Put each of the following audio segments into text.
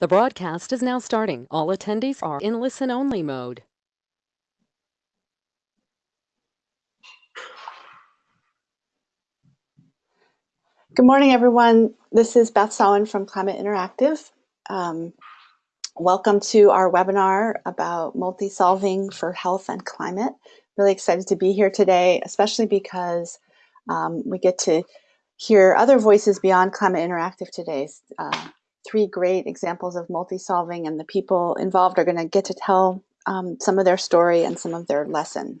The broadcast is now starting. All attendees are in listen-only mode. Good morning, everyone. This is Beth Sawin from Climate Interactive. Um, welcome to our webinar about multi-solving for health and climate. Really excited to be here today, especially because um, we get to hear other voices beyond Climate Interactive today. Uh, three great examples of multi-solving and the people involved are going to get to tell um, some of their story and some of their lesson.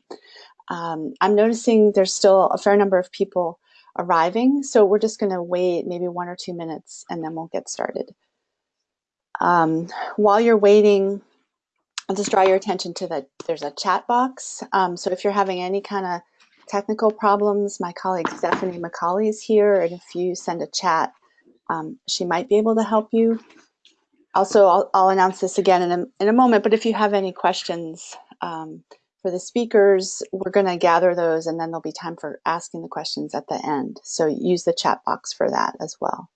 Um, I'm noticing there's still a fair number of people arriving, so we're just going to wait maybe one or two minutes and then we'll get started. Um, while you're waiting, I'll just draw your attention to that there's a chat box. Um, so if you're having any kind of technical problems, my colleague Stephanie McCauley is here, and if you send a chat, um, she might be able to help you. Also, I'll, I'll announce this again in a, in a moment, but if you have any questions um, for the speakers, we're going to gather those and then there'll be time for asking the questions at the end. So use the chat box for that as well.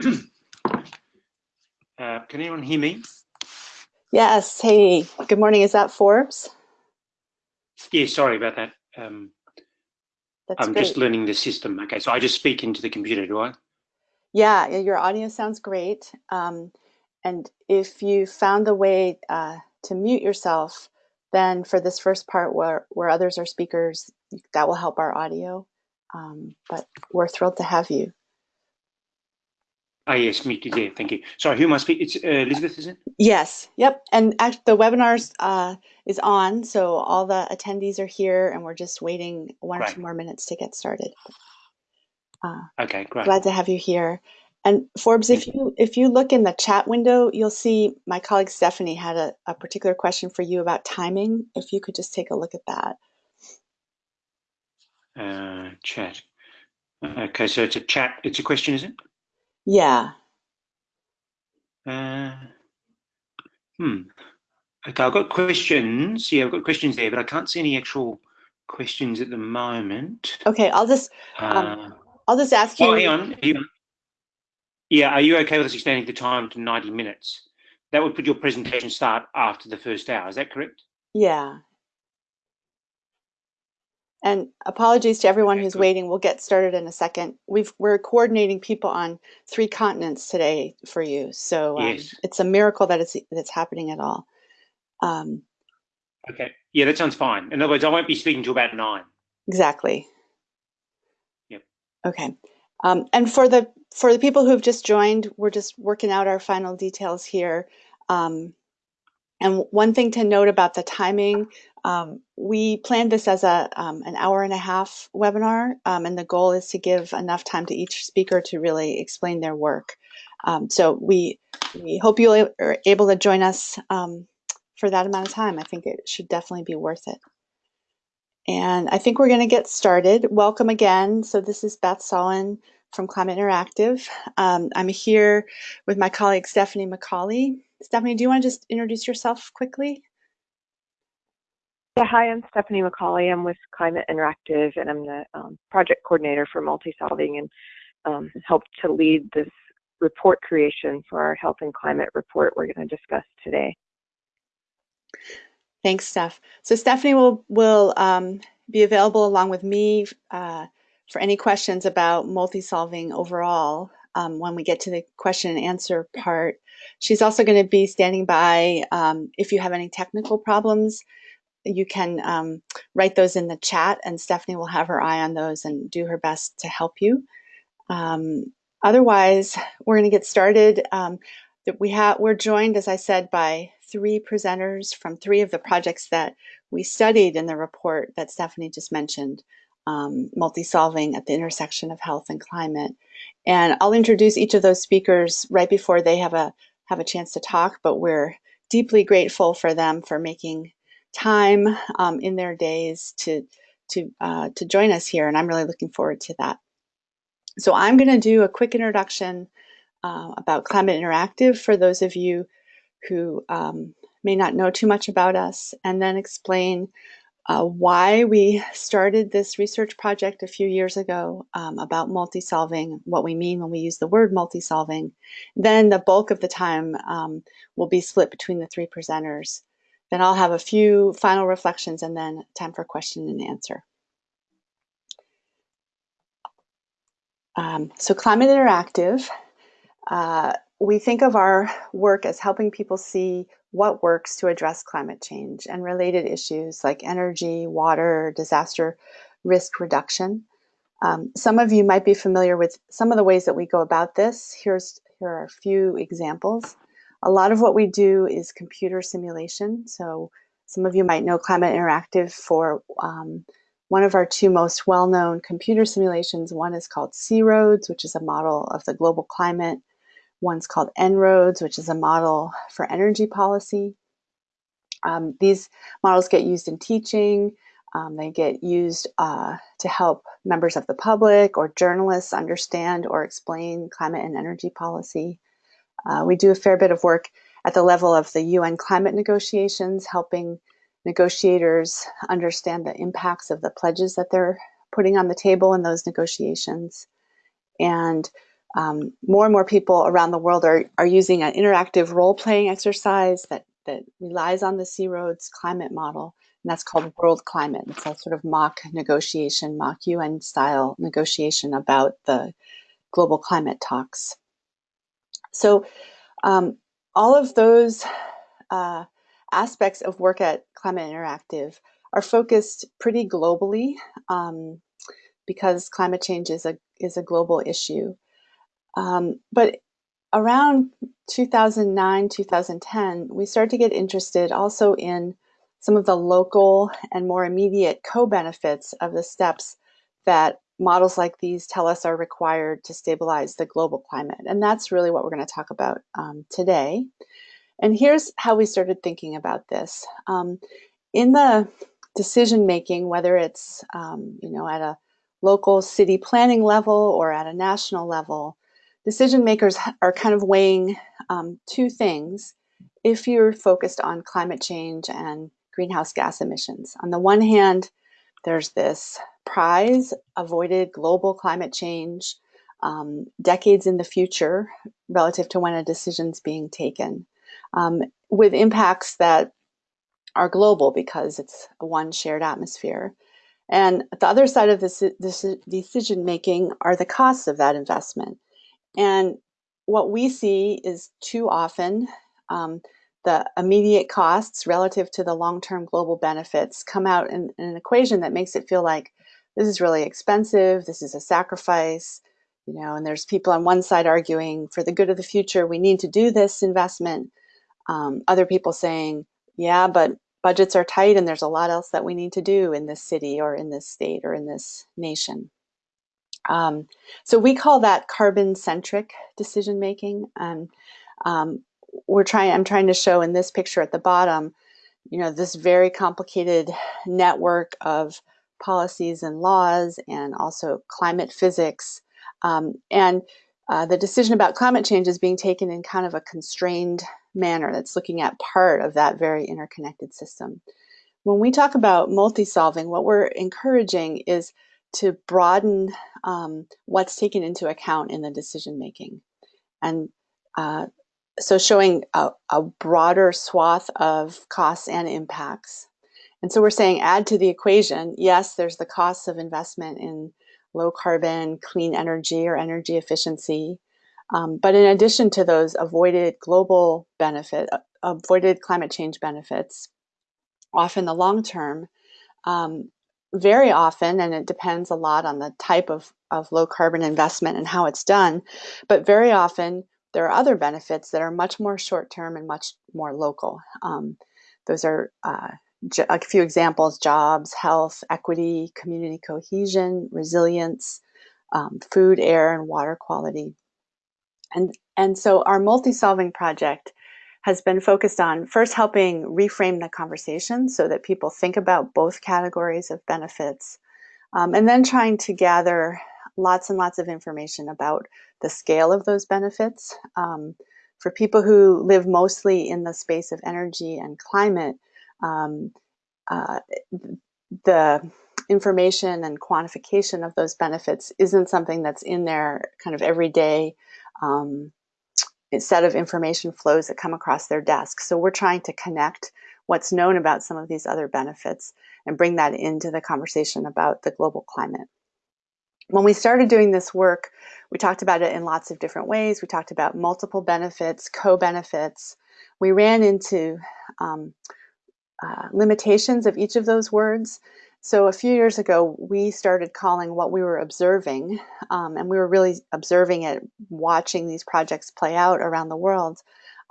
Uh, can anyone hear me? Yes. Hey, good morning. Is that Forbes? Yeah, sorry about that. Um, That's I'm great. just learning the system. Okay, so I just speak into the computer, do I? Yeah, your audio sounds great. Um, and if you found the way uh, to mute yourself, then for this first part where, where others are speakers, that will help our audio. Um, but we're thrilled to have you. Ah, yes, muted. Yeah, thank you. Sorry, who I speaking? It's uh, Elizabeth, is it? Yes, yep. And act- the webinars uh, is on, so all the attendees are here, and we're just waiting one or two more minutes to get started. Uh, Okay, great. glad to have you here. And Forbes, if you if you look in the chat window, you'll see my colleague Stephanie had a, a particular question for you about timing. If you could just take a look at that. Uh, chat. Okay, so it's a chat. It's a question, is it? Yeah. Uh, hmm. Okay, I've got questions. Yeah, I've got questions there, but I can't see any actual questions at the moment. Okay. I'll just Uh, um, I'll just ask you. oh, hang on. on. Yeah, are you okay with us extending the time to 90 minutes? That would put your presentation start after the first hour. Is that correct? Yeah. And apologies to everyone who's waiting. We'll get started in a second. We've we're coordinating people on three continents today for you, so um, Yes. it's a miracle that it's that's happening at all. Um, Okay. Yeah, that sounds fine. In other words, I won't be speaking to about nine. exactly. Yep. Okay. Um, and for the for the people who've just joined, we're just working out our final details here. Um, and one thing to note about the timing, um, we planned this as a um, an hour and a half webinar, um, and the goal is to give enough time to each speaker to really explain their work. Um, so we we hope you are able to join us um, for that amount of time. I think it should definitely be worth it. And I think we're going to get started. Welcome again. So this is Beth Sawin from Climate Interactive. Um, I'm here with my colleague Stephanie McCauley. Stephanie, do you want to just introduce yourself quickly? Yeah, hi, I'm Stephanie McCauley. I'm with Climate Interactive, and I'm the um, project coordinator for multi-solving and um, helped to lead this report creation for our health and climate report we're going to discuss today. Thanks, Steph. So Stephanie will will um, be available along with me uh, for any questions about multi-solving overall um, when we get to the question and answer part. She's also going to be standing by um, if you have any technical problems. You can um, write those in the chat, and Stephanie will have her eye on those and do her best to help you. Um, otherwise, we're going to get started. Um, we have we're joined, as I said, by three presenters from three of the projects that we studied in the report that Stephanie just mentioned, um, multi-solving at the intersection of health and climate. And I'll introduce each of those speakers right before they have a have a chance to talk. But we're deeply grateful for them for making time um, in their days to to uh, to join us here, and I'm really looking forward to that. So I'm going to do a quick introduction uh, about Climate Interactive for those of you who um, may not know too much about us, and then explain uh, why we started this research project a few years ago um, about multi-solving, what we mean when we use the word multi-solving. Then the bulk of the time um, will be split between the three presenters. Then I'll have a few final reflections and then time for question and answer. Um, so Climate Interactive, uh, we think of our work as helping people see what works to address climate change and related issues like energy, water, disaster risk reduction. Um, some of you might be familiar with some of the ways that we go about this. Here's, here are a few examples. A lot of what we do is computer simulation. So some of you might know Climate Interactive for um, one of our two most well-known computer simulations. One is called C-ROADS, which is a model of the global climate. One's called En-ROADS, which is a model for energy policy. Um, these models get used in teaching. Um, they get used uh, to help members of the public or journalists understand or explain climate and energy policy. Uh, we do a fair bit of work at the level of the UN climate negotiations, helping negotiators understand the impacts of the pledges that they're putting on the table in those negotiations. And um, more and more people around the world are, are using an interactive role-playing exercise that, that relies on the C-ROADS climate model, and that's called World Climate. It's a sort of mock negotiation, mock UN-style negotiation about the global climate talks. So um, all of those uh, aspects of work at Climate Interactive are focused pretty globally um, because climate change is a, is a global issue. Um, but around 2009, 2010, we started to get interested also in some of the local and more immediate co-benefits of the steps that models like these tell us are required to stabilize the global climate. And that's really what we're going to talk about um, today. And here's how we started thinking about this. Um, in the decision making, whether it's um, you know at a local city planning level or at a national level, decision makers are kind of weighing um, two things if you're focused on climate change and greenhouse gas emissions. On the one hand, there's this prize, avoided global climate change, um, decades in the future relative to when a decision's being taken, um, with impacts that are global because it's one shared atmosphere. And the other side of this, this decision making are the costs of that investment. And what we see is too often um, the immediate costs relative to the long-term global benefits come out in, in, an equation that makes it feel like this is really expensive, this is a sacrifice, you know, and there's people on one side arguing for the good of the future, we need to do this investment. Um, other people saying, yeah, but budgets are tight and there's a lot else that we need to do in this city or in this state or in this nation. Um, so we call that carbon-centric decision making. And um, we're trying, I'm trying to show in this picture at the bottom, you know, this very complicated network of policies and laws and also climate physics. Um, and uh, the decision about climate change is being taken in kind of a constrained manner that's looking at part of that very interconnected system. When we talk about multi-solving, what we're encouraging is to broaden um, what's taken into account in the decision making. And uh, so showing a, a, broader swath of costs and impacts. And so we're saying add to the equation, yes, there's the costs of investment in low carbon, clean energy or energy efficiency. Um, but in addition to those avoided global benefit, uh, avoided climate change benefits, often the long term, um, very often, and it depends a lot on the type of, of low carbon investment and how it's done, but very often there are other benefits that are much more short term and much more local. Um, those are uh, a few examples, jobs, health, equity, community cohesion, resilience, um, food, air, and water quality. And, and so our multi-solving project has been focused on first helping reframe the conversation so that people think about both categories of benefits, um, and then trying to gather lots and lots of information about the scale of those benefits. Um, for people who live mostly in the space of energy and climate, um, uh, the information and quantification of those benefits isn't something that's in their kind of everyday um, set of information flows that come across their desk. So we're trying to connect what's known about some of these other benefits and bring that into the conversation about the global climate. When we started doing this work, we talked about it in lots of different ways. We talked about multiple benefits, co-benefits. We ran into um, uh, limitations of each of those words. So a few years ago, we started calling what we were observing, um, and we were really observing it, watching these projects play out around the world.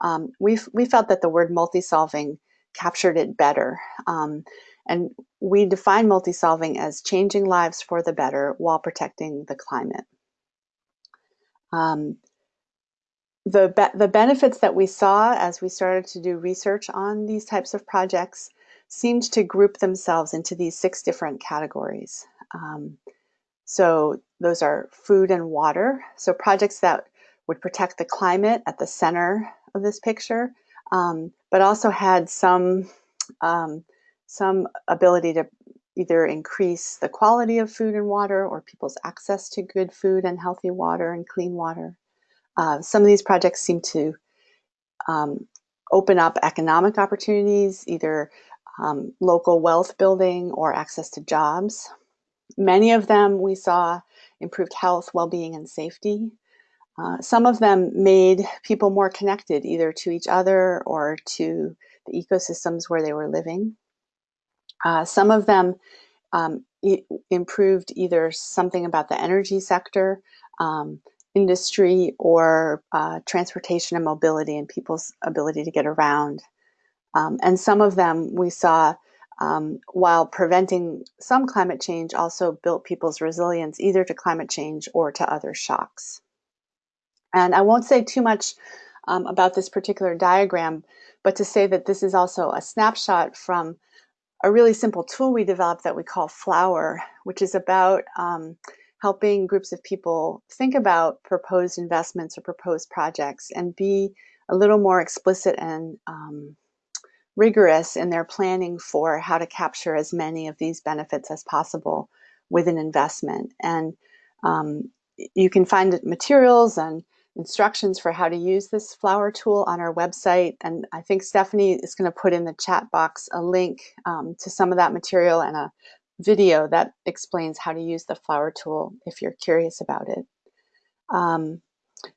Um, we we felt that the word multi-solving captured it better. Um, and we define multi-solving as changing lives for the better while protecting the climate. The, be the benefits that we saw as we started to do research on these types of projects seemed to group themselves into these six different categories. Um, so those are food and water. So projects that would protect the climate at the center of this picture, um, but also had some um, some ability to either increase the quality of food and water or people's access to good food and healthy water and clean water. Uh, some of these projects seem to um, open up economic opportunities, either um, local wealth building or access to jobs. Many of them we saw improved health, well-being, and safety. Uh, some of them made people more connected either to each other or to the ecosystems where they were living. Uh, some of them um, improved either something about the energy sector, um, industry, or uh, transportation and mobility and people's ability to get around. Um, and some of them we saw, um, while preventing some climate change, also built people's resilience either to climate change or to other shocks. And I won't say too much um, about this particular diagram, but to say that this is also a snapshot from a really simple tool we developed that we call Flower, which is about um, helping groups of people think about proposed investments or proposed projects and be a little more explicit and um, rigorous in their planning for how to capture as many of these benefits as possible with an investment. And um, you can find materials and instructions for how to use this flower tool on our website. And I think Stephanie is going to put in the chat box a link um, to some of that material and a video that explains how to use the flower tool if you're curious about it. Um,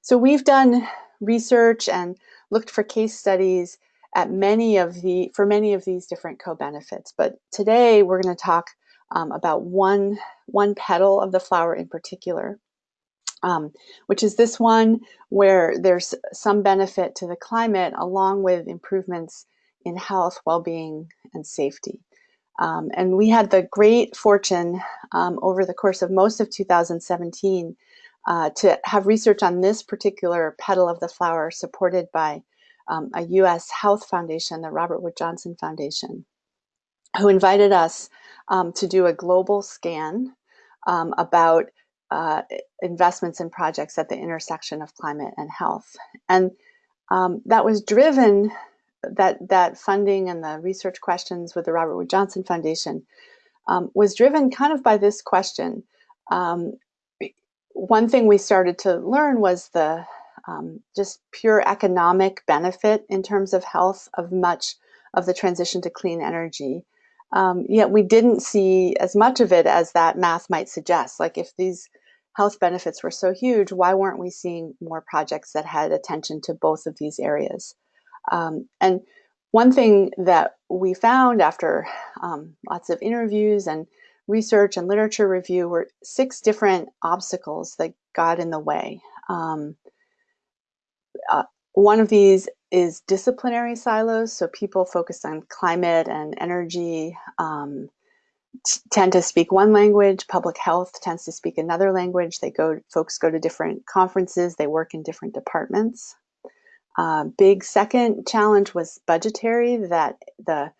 so we've done research and looked for case studies at many of the for many of these different co-benefits. But today we're going to talk um, about one one petal of the flower in particular um, which is this one where there's some benefit to the climate along with improvements in health, well-being, and safety. Um, and we had the great fortune um, over the course of most of 2017 uh, to have research on this particular petal of the flower supported by um, a U.S. health foundation, the Robert Wood Johnson Foundation, who invited us um, to do a global scan um, about uh, investments in projects at the intersection of climate and health. And um, that was driven, that, that funding and the research questions with the Robert Wood Johnson Foundation um, was driven kind of by this question. Um, one thing we started to learn was the um, just pure economic benefit in terms of health of much of the transition to clean energy. Um, yet we didn't see as much of it as that math might suggest. Like if these health benefits were so huge, why weren't we seeing more projects that had attention to both of these areas? Um, and one thing that we found after um, lots of interviews and research and literature review were six different obstacles that got in the way. Um, uh, one of these is disciplinary silos, so people focused on climate and energy, um, tend to speak one language. Public health tends to speak another language. They go, folks go to different conferences. They work in different departments. Uh, big second challenge was budgetary, that the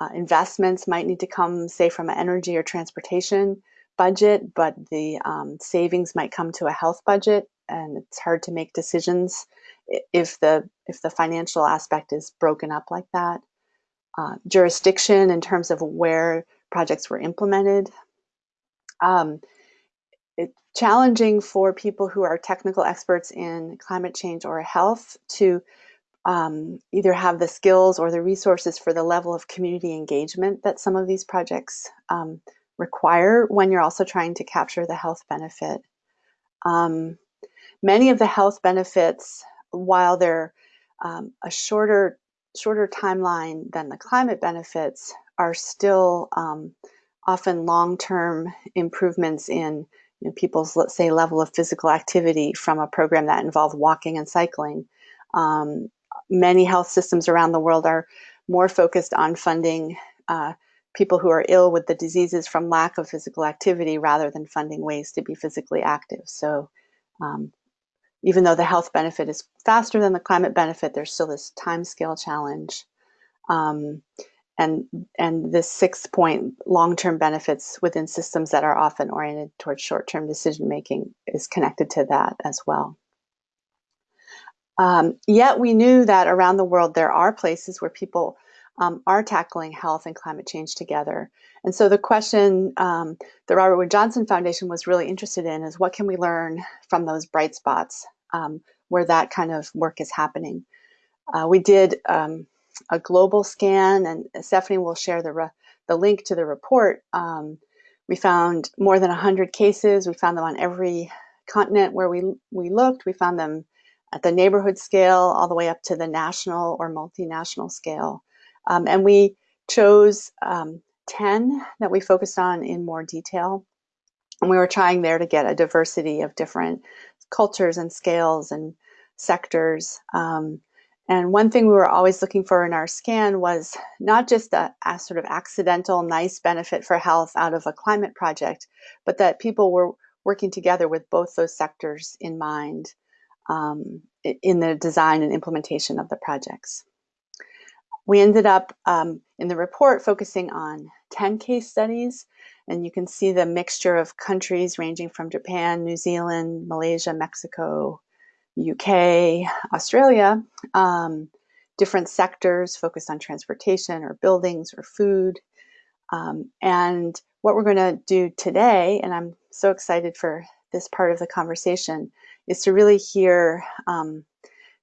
uh, investments might need to come, say, from an energy or transportation budget, but the um, savings might come to a health budget, and it's hard to make decisions if the if the financial aspect is broken up like that. Uh, jurisdiction in terms of where projects were implemented. Um, it's challenging for people who are technical experts in climate change or health to um, either have the skills or the resources for the level of community engagement that some of these projects um, require when you're also trying to capture the health benefit. Um, many of the health benefits, while they're um, a shorter shorter timeline than the climate benefits, are still um, often long-term improvements in you know, people's, let's say, level of physical activity from a program that involved walking and cycling. Um, many health systems around the world are more focused on funding uh, people who are ill with the diseases from lack of physical activity rather than funding ways to be physically active. So um, even though the health benefit is faster than the climate benefit, there's still this time scale challenge. Um, and, and this six point long-term benefits within systems that are often oriented towards short-term decision making is connected to that as well. Um, yet we knew that around the world there are places where people um, are tackling health and climate change together. And so the question um, the Robert Wood Johnson Foundation was really interested in is what can we learn from those bright spots um, where that kind of work is happening. Uh, we did um, a global scan, and Stephanie will share the, the link to the report. Um, we found more than 100 cases. We found them on every continent where we, we looked. We found them at the neighborhood scale all the way up to the national or multinational scale. Um, and we chose um, 10 that we focused on in more detail. And we were trying there to get a diversity of different cultures and scales and sectors. Um, and one thing we were always looking for in our scan was not just a, a, sort of accidental, nice benefit for health out of a climate project, but that people were working together with both those sectors in mind um, in the design and implementation of the projects. We ended up um, in the report focusing on 10 case studies, and you can see the mixture of countries ranging from Japan, New Zealand, Malaysia, Mexico, UK, Australia, um, different sectors focused on transportation or buildings or food. Um, and what we're going to do today, and I'm so excited for this part of the conversation, is to really hear um,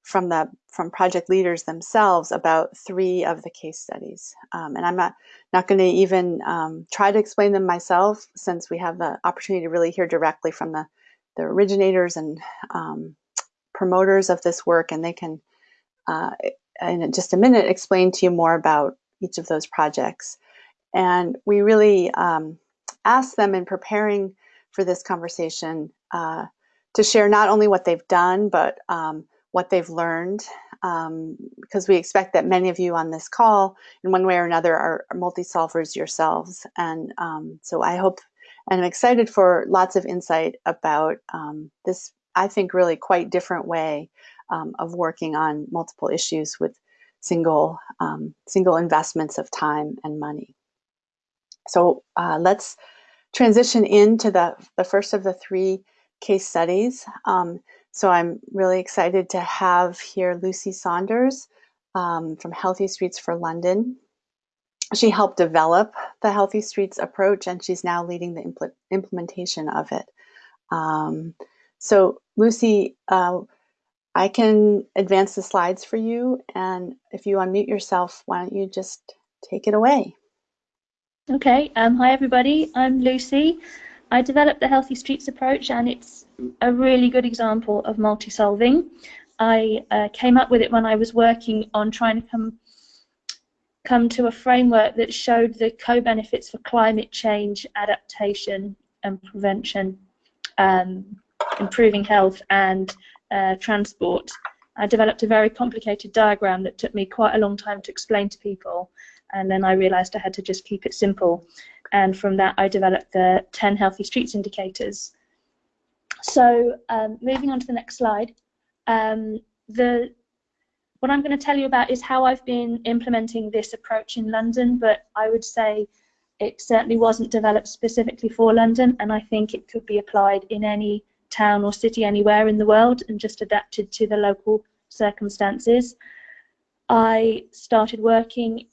from the from project leaders themselves about three of the case studies. Um, and I'm not not going to even um, try to explain them myself, since we have the opportunity to really hear directly from the the originators and um, promoters of this work, and they can uh, in just a minute explain to you more about each of those projects. And we really um, asked them in preparing for this conversation uh, to share not only what they've done, but um, what they've learned, um, because we expect that many of you on this call, in one way or another, are, are multi-solvers yourselves. And um, so I hope, and I'm excited for lots of insight about um, this, I think, really quite different way um, of working on multiple issues with single, um, single investments of time and money. So uh, let's transition into the, the first of the three case studies. Um, so I'm really excited to have here Lucy Saunders um, from Healthy Streets for London. She helped develop the Healthy Streets approach and she's now leading the impl implementation of it. Um, so Lucy, uh, I can advance the slides for you and if you unmute yourself, why don't you just take it away? Okay, um, hi everybody, I'm Lucy. I developed the Healthy Streets approach and it's a really good example of multi-solving. I uh, came up with it when I was working on trying to come come to a framework that showed the co-benefits for climate change, adaptation and prevention, um, improving health and uh, transport. I developed a very complicated diagram that took me quite a long time to explain to people and then I realized I had to just keep it simple and from that I developed the 10 healthy streets indicators. So um, moving on to the next slide, um, the what I'm going to tell you about is how I've been implementing this approach in London, but I would say it certainly wasn't developed specifically for London, and I think it could be applied in any town or city anywhere in the world and just adapted to the local circumstances. I started working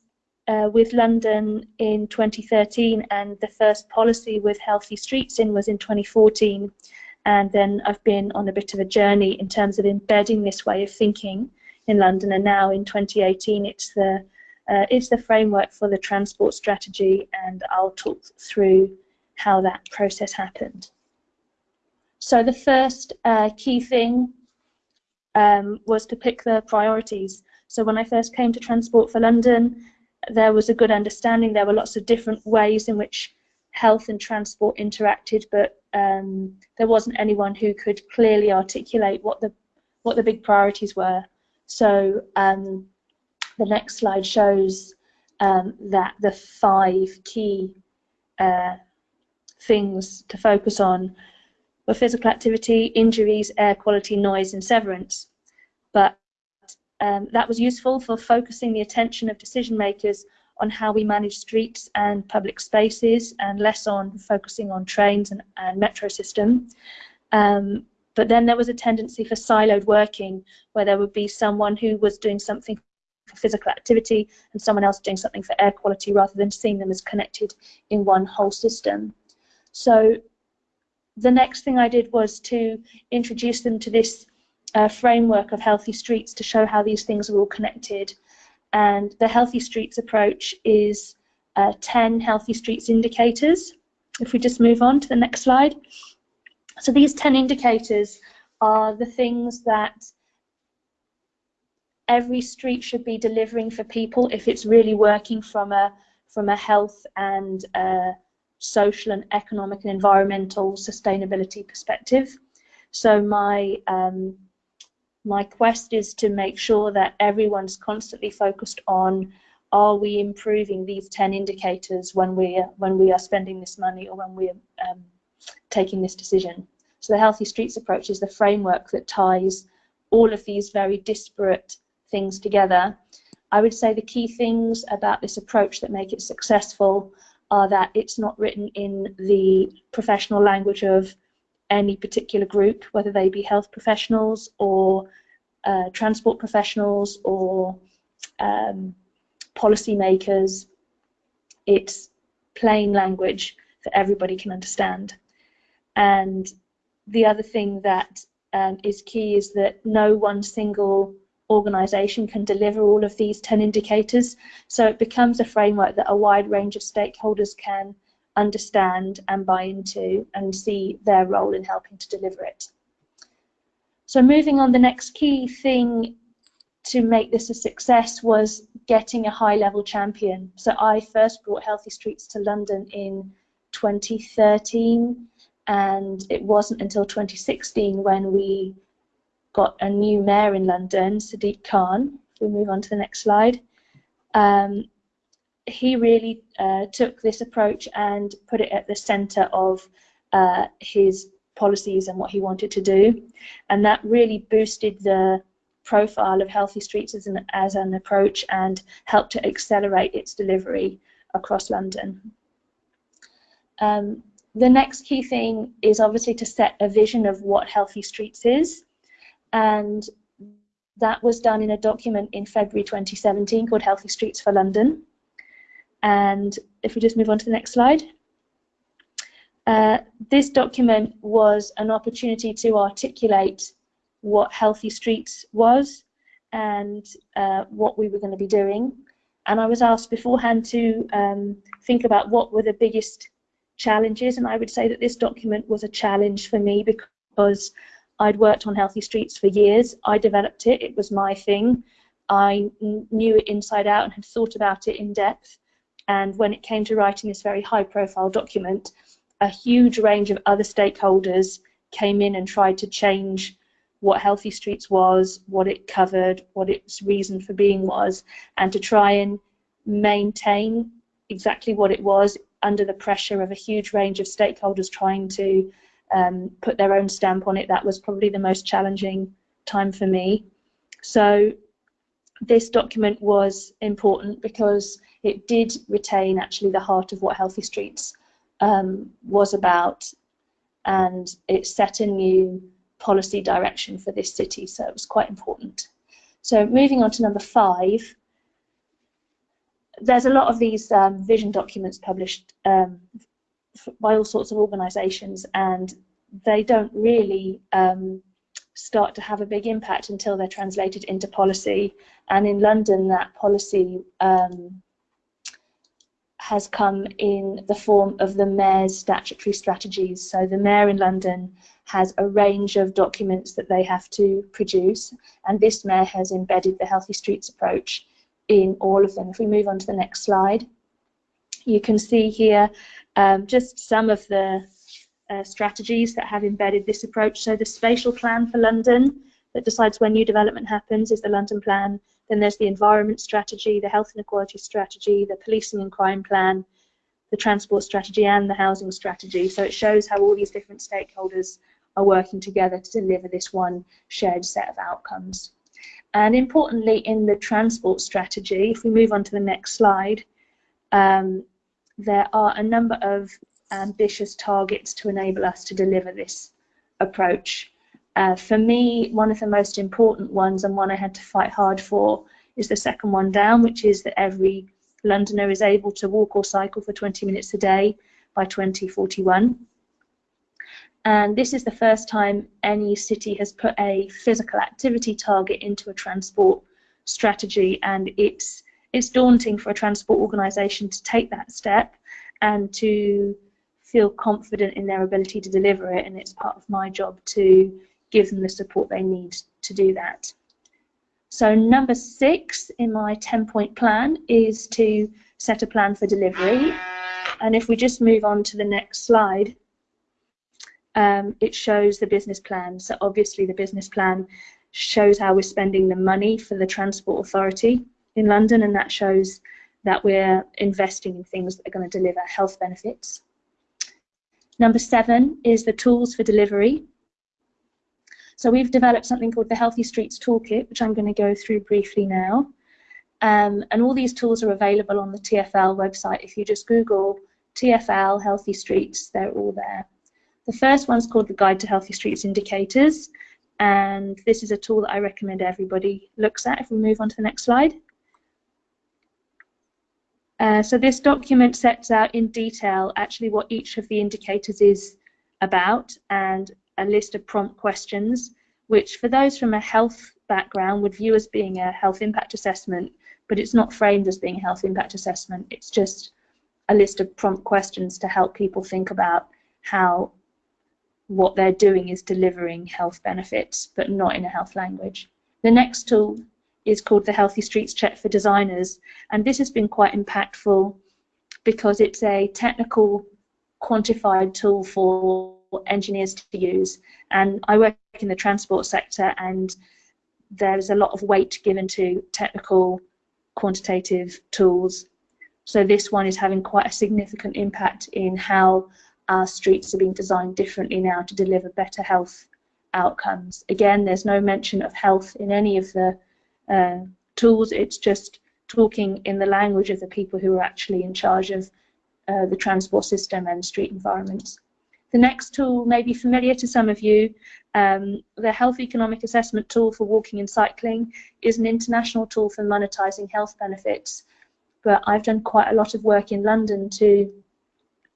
uh, with London in 2013 and the first policy with Healthy Streets in was in 2014 and then I've been on a bit of a journey in terms of embedding this way of thinking in London and now in 2018 it's the uh, it's the framework for the transport strategy and I'll talk through how that process happened. So the first uh, key thing um, was to pick the priorities. So when I first came to Transport for London, there was a good understanding. There were lots of different ways in which health and transport interacted, but um, there wasn't anyone who could clearly articulate what the what the big priorities were. So um, the next slide shows um, that the five key uh, things to focus on were physical activity, injuries, air quality, noise, and severance. But um, that was useful for focusing the attention of decision makers on how we manage streets and public spaces and less on focusing on trains and, and metro system. Um, but then there was a tendency for siloed working where there would be someone who was doing something for physical activity and someone else doing something for air quality rather than seeing them as connected in one whole system. So the next thing I did was to introduce them to this uh, framework of healthy streets to show how these things are all connected and the Healthy Streets approach is uh, 10 Healthy Streets indicators. If we just move on to the next slide. So these 10 indicators are the things that every street should be delivering for people if it's really working from a from a health and uh, social and economic and environmental sustainability perspective. So my um, my quest is to make sure that everyone's constantly focused on are we improving these 10 indicators when we are, when we are spending this money or when we're um, taking this decision. So the Healthy Streets approach is the framework that ties all of these very disparate things together. I would say the key things about this approach that make it successful are that it's not written in the professional language of any particular group, whether they be health professionals or uh, transport professionals or um, policymakers. It's plain language that everybody can understand. And the other thing that um, is key is that no one single organisation can deliver all of these 10 indicators. So it becomes a framework that a wide range of stakeholders can understand and buy into and see their role in helping to deliver it. So moving on, the next key thing to make this a success was getting a high level champion. So I first brought Healthy Streets to London in 2013 and it wasn't until 2016 when we got a new mayor in London, Sadiq Khan. If we move on to the next slide. Um, he really uh, took this approach and put it at the center of uh, his policies and what he wanted to do. And that really boosted the profile of Healthy Streets as an, as an approach and helped to accelerate its delivery across London. Um, the next key thing is obviously to set a vision of what Healthy Streets is. And that was done in a document in February 2017 called Healthy Streets for London. And if we just move on to the next slide. Uh, this document was an opportunity to articulate what Healthy Streets was and uh, what we were going to be doing. And I was asked beforehand to um, think about what were the biggest challenges. And I would say that this document was a challenge for me because I'd worked on Healthy Streets for years. I developed it, it was my thing. I knew it inside out and had thought about it in depth. And when it came to writing this very high profile document, a huge range of other stakeholders came in and tried to change what Healthy Streets was, what it covered, what its reason for being was, and to try and maintain exactly what it was under the pressure of a huge range of stakeholders trying to um, put their own stamp on it. That was probably the most challenging time for me. So this document was important because it did retain actually the heart of what Healthy Streets um, was about and it set a new policy direction for this city, so it was quite important. So moving on to number five, there's a lot of these um, vision documents published um, by all sorts of organisations, and they don't really um, start to have a big impact until they're translated into policy. And in London, that policy um, has come in the form of the mayor's statutory strategies. So the mayor in London has a range of documents that they have to produce, and this mayor has embedded the Healthy Streets approach in all of them. If we move on to the next slide, you can see here um, just some of the uh, strategies that have embedded this approach. So the spatial plan for London that decides when new development happens is the London plan. Then there's the environment strategy, the health inequality strategy, the policing and crime plan, the transport strategy and the housing strategy. So it shows how all these different stakeholders are working together to deliver this one shared set of outcomes. And importantly, in the transport strategy, if we move on to the next slide, um, there are a number of ambitious targets to enable us to deliver this approach. Uh, for me, one of the most important ones and one I had to fight hard for is the second one down, which is that every Londoner is able to walk or cycle for 20 minutes a day by 2041. And this is the first time any city has put a physical activity target into a transport strategy, and it's it's daunting for a transport organisation to take that step and to feel confident in their ability to deliver it and it's part of my job to give them the support they need to do that. So number six in my 10 point plan is to set a plan for delivery. And if we just move on to the next slide um, it shows the business plan. So obviously the business plan shows how we're spending the money for the transport authority in London and that shows that we're investing in things that are going to deliver health benefits Number seven is the tools for delivery. So we've developed something called the Healthy Streets Toolkit, which I'm going to go through briefly now. Um, and all these tools are available on the TFL website. If you just Google TFL Healthy Streets, they're all there. The first one's called the Guide to Healthy Streets Indicators, and this is a tool that I recommend everybody looks at. If we move on to the next slide. Uh, so this document sets out in detail actually what each of the indicators is about and a list of prompt questions, which for those from a health background would view as being a health impact assessment, but it's not framed as being a health impact assessment. It's just a list of prompt questions to help people think about how what they're doing is delivering health benefits, but not in a health language. The next tool is called the Healthy Streets Check for Designers, and this has been quite impactful because it's a technical quantified tool for engineers to use. And I work in the transport sector, and there's a lot of weight given to technical quantitative tools. So this one is having quite a significant impact in how our streets are being designed differently now to deliver better health outcomes. Again, there's no mention of health in any of the uh, tools. It's just talking in the language of the people who are actually in charge of uh, the transport system and street environments. The next tool may be familiar to some of you. Um, the Health Economic Assessment Tool for Walking and Cycling is an international tool for monetizing health benefits, but I've done quite a lot of work in London to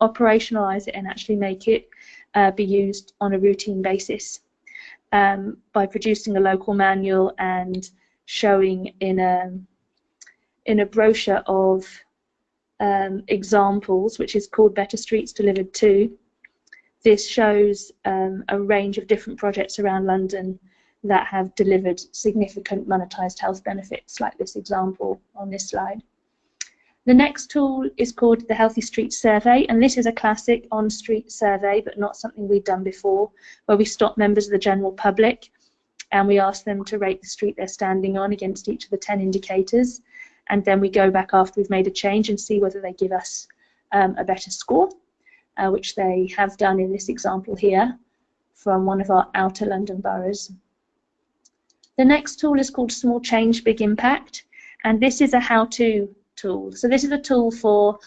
operationalize it and actually make it uh, be used on a routine basis um, by producing a local manual and showing in a in a brochure of um, examples, which is called Better Streets Delivered To. This shows um, a range of different projects around London that have delivered significant monetized health benefits, like this example on this slide. The next tool is called the Healthy Streets Survey, and this is a classic on-street survey, but not something we've done before, where we stop members of the general public and we ask them to rate the street they're standing on against each of the 10 indicators. And then we go back after we've made a change and see whether they give us um, a better score, uh, which they have done in this example here from one of our outer London boroughs. The next tool is called Small Change, Big Impact, and this is a how-to tool. So this is a tool for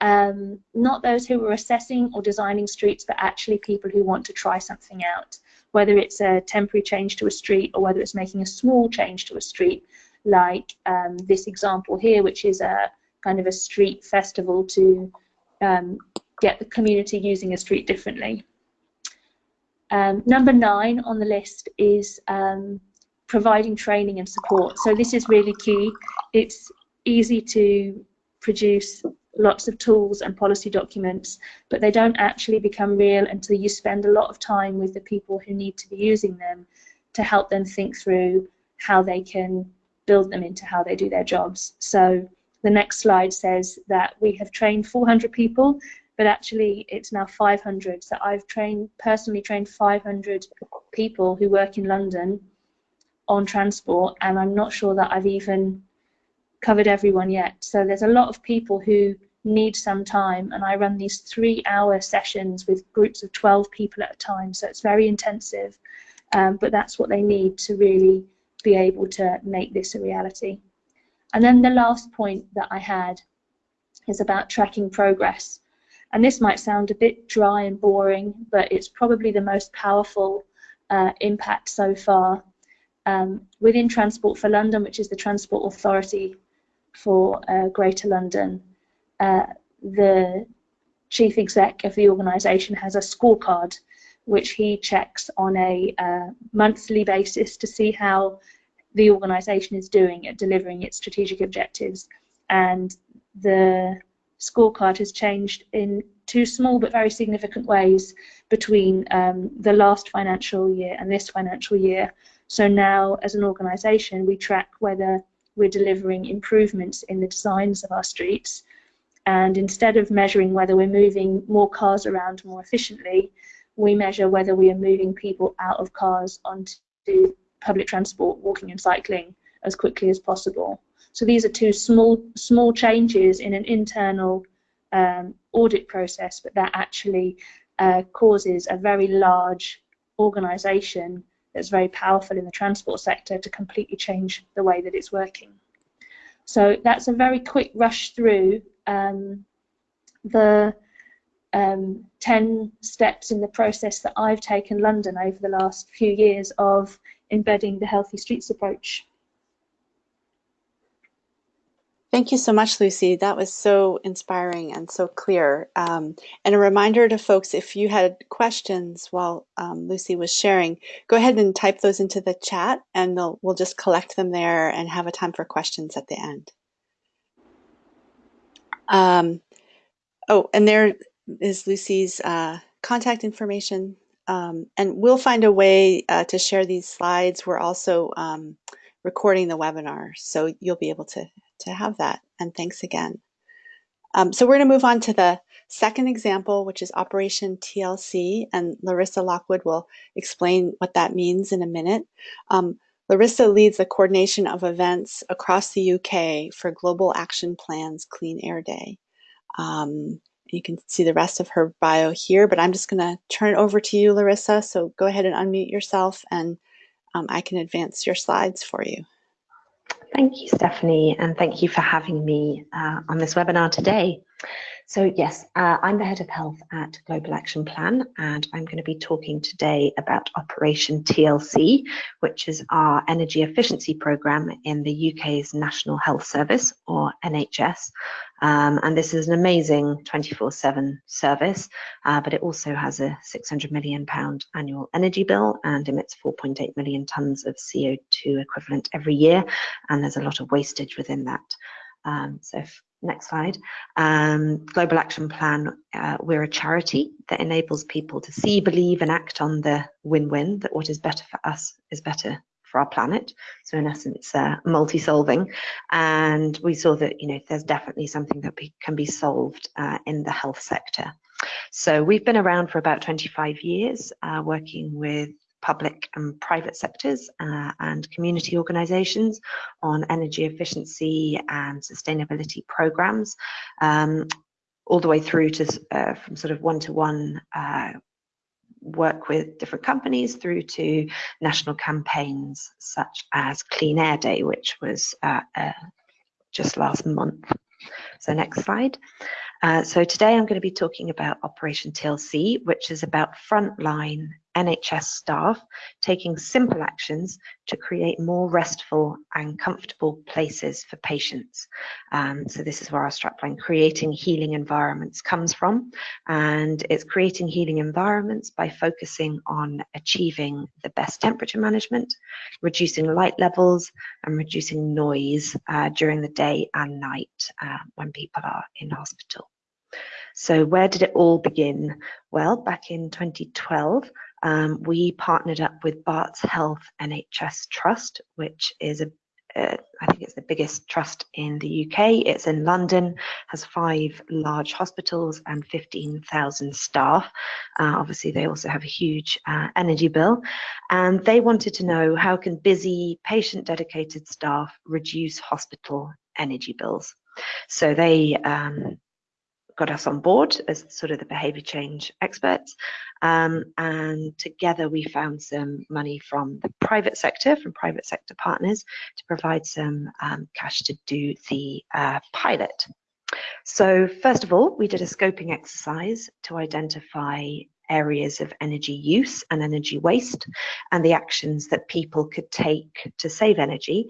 um, not those who are assessing or designing streets, but actually people who want to try something out whether it's a temporary change to a street or whether it's making a small change to a street, like um, this example here, which is a kind of a street festival to um, get the community using a street differently. Um, number nine on the list is um, providing training and support. So this is really key. It's easy to produce lots of tools and policy documents, but they don't actually become real until you spend a lot of time with the people who need to be using them to help them think through how they can build them into how they do their jobs. So the next slide says that we have trained 400 people, but actually it's now 500. So I've trained, personally trained 500 people who work in London on transport, and I'm not sure that I've even covered everyone yet. So there's a lot of people who need some time and I run these three hour sessions with groups of 12 people at a time so it's very intensive um, but that's what they need to really be able to make this a reality. And then the last point that I had is about tracking progress. And this might sound a bit dry and boring, but it's probably the most powerful uh, impact so far. Um, within Transport for London, which is the Transport Authority for uh, Greater London, uh, the chief exec of the organisation has a scorecard which he checks on a uh, monthly basis to see how the organisation is doing at delivering its strategic objectives. And the scorecard has changed in two small but very significant ways between um, the last financial year and this financial year. So now, as an organisation, we track whether we're delivering improvements in the designs of our streets. And instead of measuring whether we're moving more cars around more efficiently, we measure whether we are moving people out of cars onto public transport, walking and cycling as quickly as possible. So these are two small small changes in an internal um, audit process, but that actually uh, causes a very large organisation that's very powerful in the transport sector to completely change the way that it's working. So that's a very quick rush through um, the um, 10 steps in the process that I've taken London over the last few years of embedding the healthy streets approach. Thank you so much, Lucy. That was so inspiring and so clear. Um, and a reminder to folks, if you had questions while um, Lucy was sharing, go ahead and type those into the chat and we'll just collect them there and have a time for questions at the end. Um, oh, and there is Lucy's uh, contact information. Um, and we'll find a way uh, to share these slides. We're also um, recording the webinar, so you'll be able to, to have that. And thanks again. Um, so we're going to move on to the second example, which is Operation TLC, and Larissa Lockwood will explain what that means in a minute. Um, Larissa leads the coordination of events across the UK for Global Action Plan's Clean Air Day. Um, you can see the rest of her bio here, but I'm just going to turn it over to you, Larissa. So go ahead and unmute yourself and um, I can advance your slides for you. Thank you, Stephanie, and thank you for having me uh, on this webinar today. So yes, uh, I'm the head of health at Global Action Plan, and I'm going to be talking today about Operation TLC, which is our energy efficiency program in the UK's National Health Service, or NHS. Um, and this is an amazing 24-7 service, uh, but it also has a 600 million pound annual energy bill and emits 4.8 million tons of CO2 equivalent every year, and there's a lot of wastage within that. Um, so next slide. Um, Global Action Plan, uh, we're a charity that enables people to see, believe and act on the win-win, that what is better for us is better for our planet. So in essence, uh, multi-solving. And we saw that, you know, there's definitely something that be, can be solved uh, in the health sector. So we've been around for about 25 years, uh, working with public and private sectors uh, and community organisations on energy efficiency and sustainability programs, um, all the way through to uh, from sort of one-to-one -one, uh, work with different companies through to national campaigns such as Clean Air Day, which was uh, uh, just last month. So next slide. Uh, so today I'm going to be talking about Operation TLC, which is about frontline NHS staff taking simple actions to create more restful and comfortable places for patients. Um, so this is where our strapline, creating healing environments, comes from. And it's creating healing environments by focusing on achieving the best temperature management, reducing light levels, and reducing noise uh, during the day and night uh, when people are in hospital. So where did it all begin? Well, back in 2012, um, we partnered up with Barts Health NHS Trust, which is a uh, I think it's the biggest trust in the UK. It's in London, has five large hospitals and 15,000 staff. Uh, obviously, they also have a huge uh, energy bill. And they wanted to know how can busy, patient-dedicated staff reduce hospital energy bills. So they um, got us on board as sort of the behaviour change experts. Um, and together we found some money from the private sector, from private sector partners, to provide some um, cash to do the uh, pilot. So first of all, we did a scoping exercise to identify areas of energy use and energy waste and the actions that people could take to save energy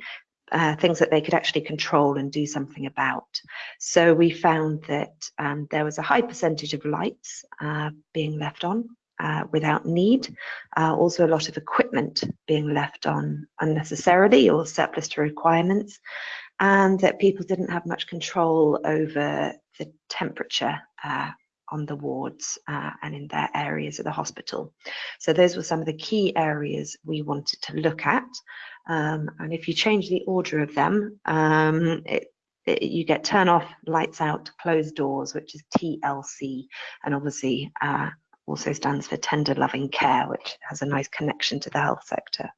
uh, things that they could actually control and do something about. So we found that um, there was a high percentage of lights uh, being left on uh, without need, uh, also a lot of equipment being left on unnecessarily or surplus to requirements, and that people didn't have much control over the temperature uh, on the wards uh, and in their areas of the hospital. So those were some of the key areas we wanted to look at. Um, and if you change the order of them, um, it, it, you get turn off, lights out, closed doors, which is TLC, and obviously uh, also stands for tender loving care, which has a nice connection to the health sector.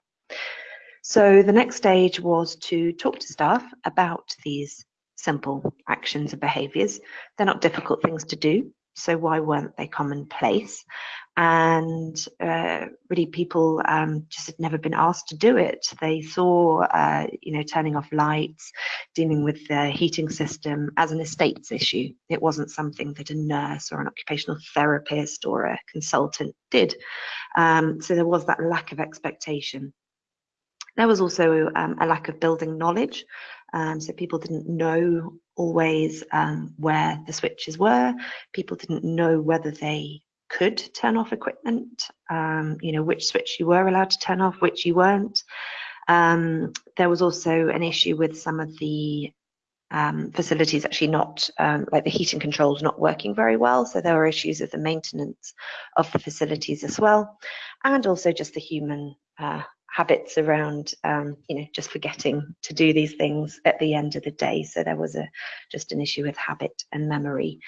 So the next stage was to talk to staff about these simple actions and behaviours. They're not difficult things to do, so why weren't they commonplace? And uh, really, people um, just had never been asked to do it. They saw, uh, you know, turning off lights, dealing with the heating system as an estates issue. It wasn't something that a nurse or an occupational therapist or a consultant did. Um, so there was that lack of expectation. There was also um, a lack of building knowledge. Um, so people didn't know always um, where the switches were. People didn't know whether they could turn off equipment, um, you know, which switch you were allowed to turn off, which you weren't. Um, there was also an issue with some of the um, facilities actually not, um, like the heating controls not working very well. So there were issues with the maintenance of the facilities as well. And also just the human uh, habits around um, you know just forgetting to do these things at the end of the day. So there was a just an issue with habit and memory.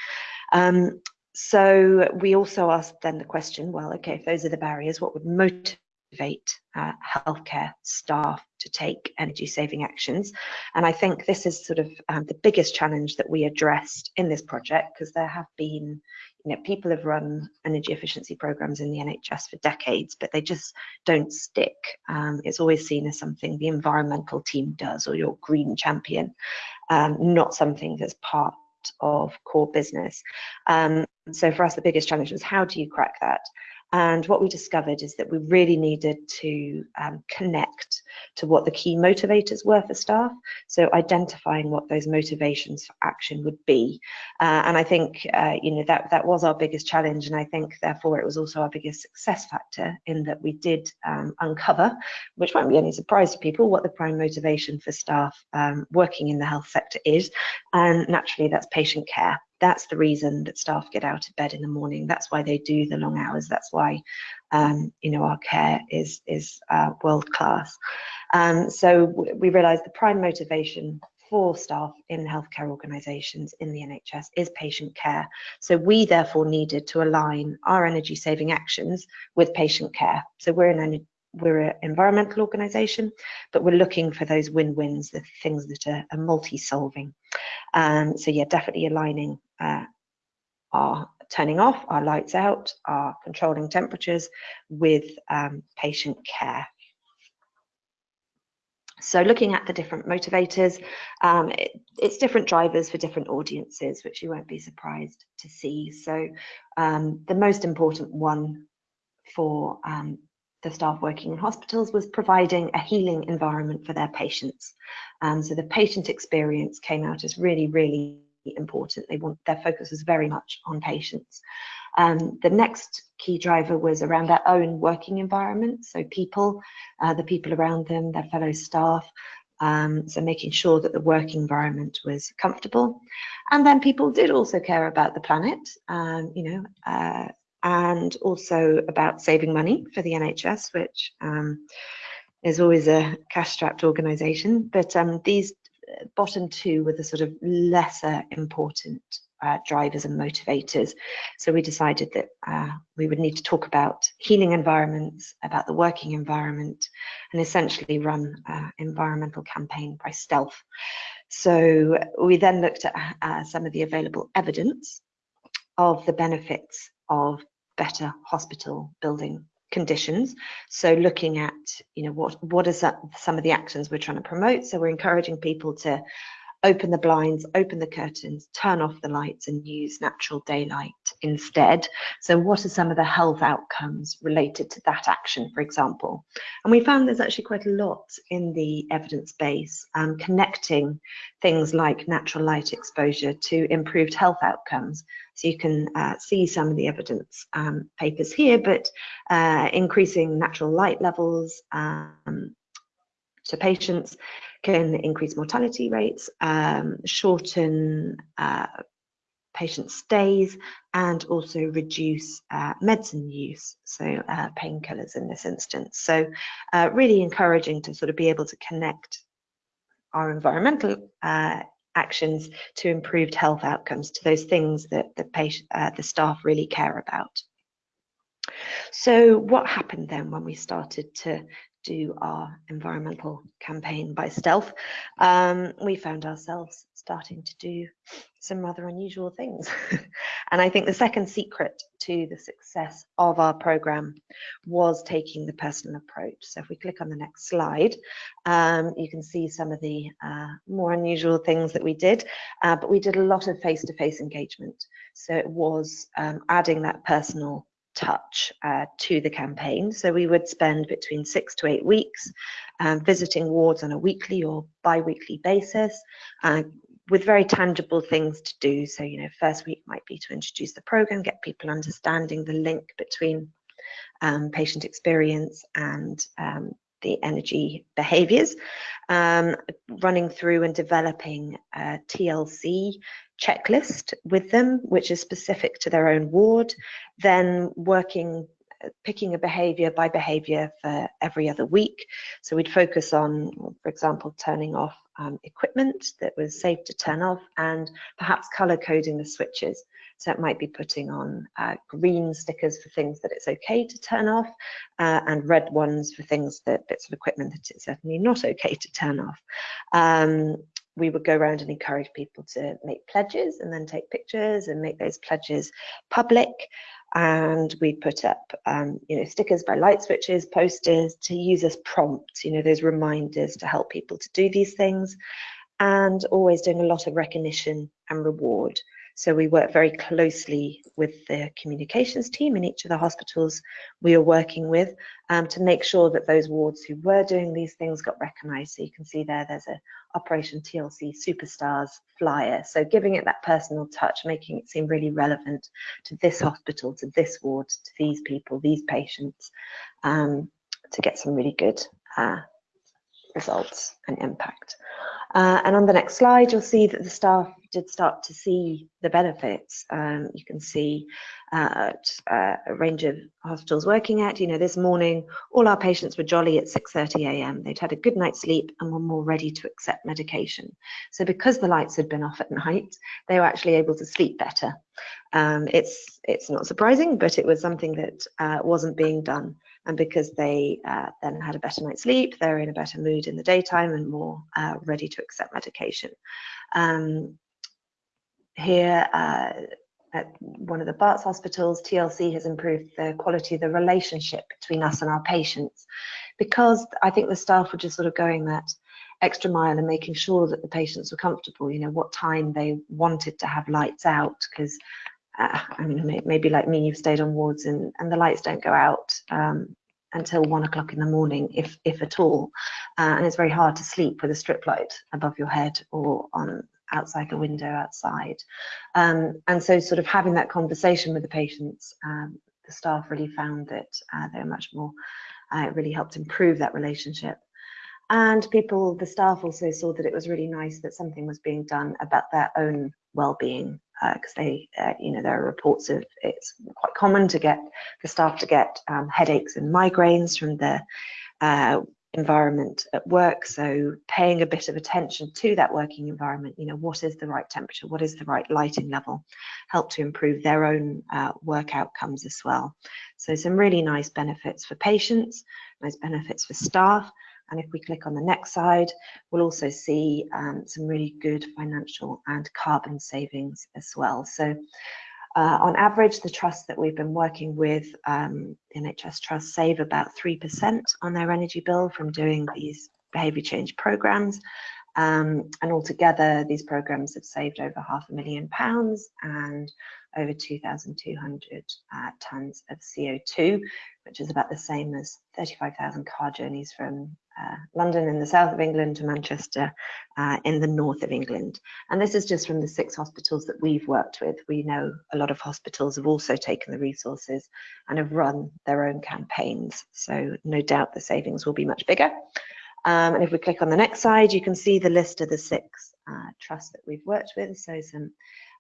Um, so we also asked then the question well okay if those are the barriers what would motivate uh, healthcare staff to take energy saving actions? And i think this is sort of um, the biggest challenge that we addressed in this project because there have been you know, people have run energy efficiency programs in the NHS for decades, but they just don't stick. Um, it's always seen as something the environmental team does or your green champion, um, not something that's part of core business. Um, so for us, the biggest challenge was how do you crack that? And what we discovered is that we really needed to um, connect to what the key motivators were for staff. So identifying what those motivations for action would be. Uh, and I think, uh, you know, that, that was our biggest challenge. And I think therefore it was also our biggest success factor in that we did um, uncover, which won't be any surprise to people, what the prime motivation for staff um, working in the health sector is. And naturally that's patient care that's the reason that staff get out of bed in the morning. That's why they do the long hours. That's why, um, you know, our care is is uh, world class. Um, so we realise the prime motivation for staff in healthcare organisations in the NHS is patient care. So we therefore needed to align our energy saving actions with patient care. So we're an we're an environmental organisation, but we're looking for those win-wins, the things that are, are multi-solving. Um, so yeah, definitely aligning uh, our turning off, our lights out, our controlling temperatures with um, patient care. So looking at the different motivators, um, it, it's different drivers for different audiences, which you won't be surprised to see. So um, the most important one for um, the staff working in hospitals was providing a healing environment for their patients. So the patient experience came out as really, really important. They want their focus was very much on patients. Um, the next key driver was around their own working environment. So people, uh, the people around them, their fellow staff. Um, so making sure that the working environment was comfortable. And then people did also care about the planet, um, you know, uh, and also about saving money for the NHS, which um, is always a cash-strapped organisation. But um, these bottom two were the sort of lesser important uh, drivers and motivators. So we decided that uh, we would need to talk about healing environments, about the working environment, and essentially run an environmental campaign by stealth. So we then looked at uh, some of the available evidence of the benefits of better hospital building conditions. So looking at, you know, what what is that some of the actions we're trying to promote. So we're encouraging people to open the blinds, open the curtains, turn off the lights and use natural daylight instead. So what are some of the health outcomes related to that action, for example? And we found there's actually quite a lot in the evidence base um, connecting things like natural light exposure to improved health outcomes. So you can uh, see some of the evidence um, papers here, but uh, increasing natural light levels um, to patients can increase mortality rates, um, shorten uh, patient stays, and also reduce uh, medicine use, so uh, painkillers in this instance. So uh, really encouraging to sort of be able to connect our environmental uh, actions to improved health outcomes, to those things that the patient, uh, the staff really care about. So what happened then when we started to do our environmental campaign by stealth, um, we found ourselves starting to do some rather unusual things. and I think the second secret to the success of our program was taking the personal approach. So if we click on the next slide, um, you can see some of the uh, more unusual things that we did, uh, but we did a lot of face-to-face -face engagement. So it was um, adding that personal touch uh, to the campaign. So we would spend between six to eight weeks um, visiting wards on a weekly or bi-weekly basis uh, with very tangible things to do. So, you know, first week might be to introduce the program, get people understanding the link between um, patient experience and um, the energy behaviors, um, running through and developing TLC checklist with them, which is specific to their own ward, then working picking a behavior by behavior for every other week. So we'd focus on, for example, turning off um, equipment that was safe to turn off and perhaps color coding the switches. So it might be putting on uh, green stickers for things that it's okay to turn off uh, and red ones for things that bits of equipment that it's certainly not okay to turn off. Um, we would go around and encourage people to make pledges and then take pictures and make those pledges public. And we'd put up, um, you know, stickers by light switches, posters to use as prompts, you know, those reminders to help people to do these things. And always doing a lot of recognition and reward. So we work very closely with the communications team in each of the hospitals we are working with um, to make sure that those wards who were doing these things got recognised. So you can see there, there's a Operation TLC Superstars flyer. So giving it that personal touch, making it seem really relevant to this hospital, to this ward, to these people, these patients, um, to get some really good uh, results and impact. Uh, and on the next slide, you'll see that the staff did start to see the benefits. Um, you can see uh, uh, a range of hospitals working at, you know, this morning, all our patients were jolly at 6.30 a.m. They'd had a good night's sleep and were more ready to accept medication. So because the lights had been off at night, they were actually able to sleep better. Um, it's, it's not surprising, but it was something that uh, wasn't being done and because they uh, then had a better night's sleep, they're in a better mood in the daytime and more uh, ready to accept medication. Um, here uh, at one of the Barts hospitals, TLC has improved the quality of the relationship between us and our patients because I think the staff were just sort of going that extra mile and making sure that the patients were comfortable, you know, what time they wanted to have lights out because uh, I mean, maybe like me, you've stayed on wards and, and the lights don't go out um, until one o'clock in the morning, if if at all, uh, and it's very hard to sleep with a strip light above your head or on outside the window outside. Um, and so, sort of having that conversation with the patients, um, the staff really found that uh, they were much more. Uh, it really helped improve that relationship. And people, the staff also saw that it was really nice that something was being done about their own well-being because uh, they, uh, you know, there are reports of it's quite common to get the staff to get um, headaches and migraines from the uh, environment at work. So paying a bit of attention to that working environment, you know, what is the right temperature, what is the right lighting level, help to improve their own uh, work outcomes as well. So some really nice benefits for patients, nice benefits for staff, and if we click on the next side, we'll also see um, some really good financial and carbon savings as well. So uh, on average, the trusts that we've been working with, um, NHS trusts, save about 3% on their energy bill from doing these behaviour change programmes. Um, and altogether, these programs have saved over half a million pounds and over 2,200 uh, tonnes of CO2, which is about the same as 35,000 car journeys from uh, London in the south of England to Manchester uh, in the north of England. And this is just from the six hospitals that we've worked with. We know a lot of hospitals have also taken the resources and have run their own campaigns. So no doubt the savings will be much bigger. Um, and if we click on the next side, you can see the list of the six uh, trusts that we've worked with. So some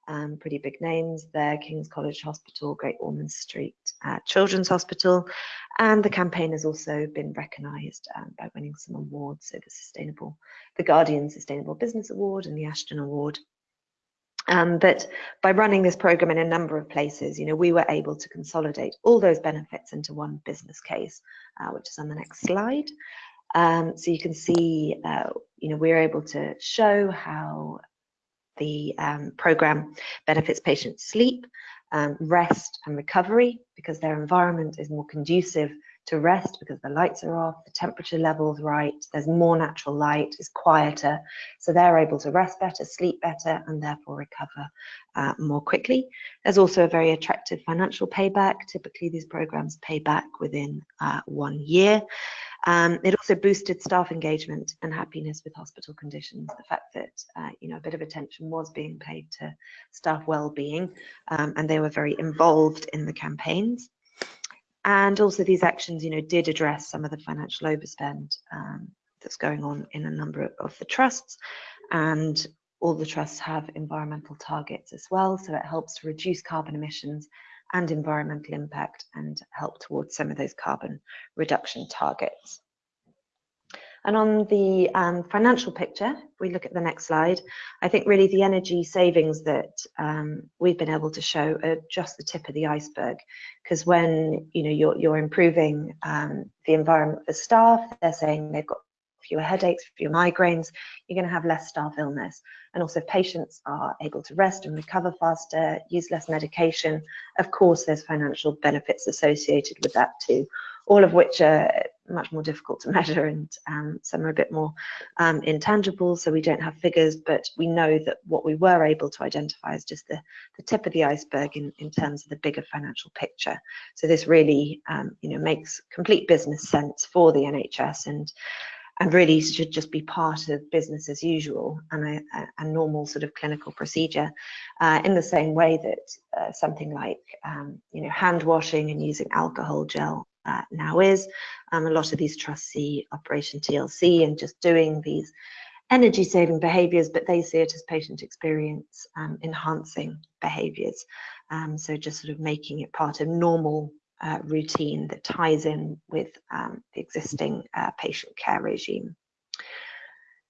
um, pretty big names there, King's College Hospital, Great Ormond Street uh, Children's Hospital, and the campaign has also been recognised um, by winning some awards, so the Sustainable, the Guardian Sustainable Business Award and the Ashden Award. Um, but by running this program in a number of places, you know, we were able to consolidate all those benefits into one business case, uh, which is on the next slide. Um, so you can see, uh, you know, we're able to show how the um, program benefits patients' sleep, um, rest and recovery because their environment is more conducive to rest because the lights are off, the temperature level's right, there's more natural light, it's quieter, so they're able to rest better, sleep better, and therefore recover uh, more quickly. There's also a very attractive financial payback. Typically, these programs pay back within uh, one year. Um, it also boosted staff engagement and happiness with hospital conditions. The fact that uh, you know a bit of attention was being paid to staff well-being, um, and they were very involved in the campaigns. And also these actions, you know, did address some of the financial overspend um, that's going on in a number of the trusts, and all the trusts have environmental targets as well, so it helps to reduce carbon emissions and environmental impact and help towards some of those carbon reduction targets. And on the um, financial picture, if we look at the next slide, I think really the energy savings that um, we've been able to show are just the tip of the iceberg. Because when you know you're, you're improving um, the environment for staff, they're saying they've got fewer headaches, fewer migraines, you're going to have less staff illness. And also, if patients are able to rest and recover faster, use less medication, of course, there's financial benefits associated with that too, all of which are much more difficult to measure and um, some are a bit more um, intangible, so we don't have figures, but we know that what we were able to identify is just the, the tip of the iceberg in, in terms of the bigger financial picture. So this really, um, you know, makes complete business sense for the NHS and and really should just be part of business as usual and a, a normal sort of clinical procedure uh, in the same way that uh, something like um, you know hand washing and using alcohol gel uh, now is. Um, a lot of these trusts see operation TLC and just doing these energy saving behaviors but they see it as patient experience um, enhancing behaviors. Um, so just sort of making it part of normal uh, routine that ties in with um, the existing uh, patient care regime.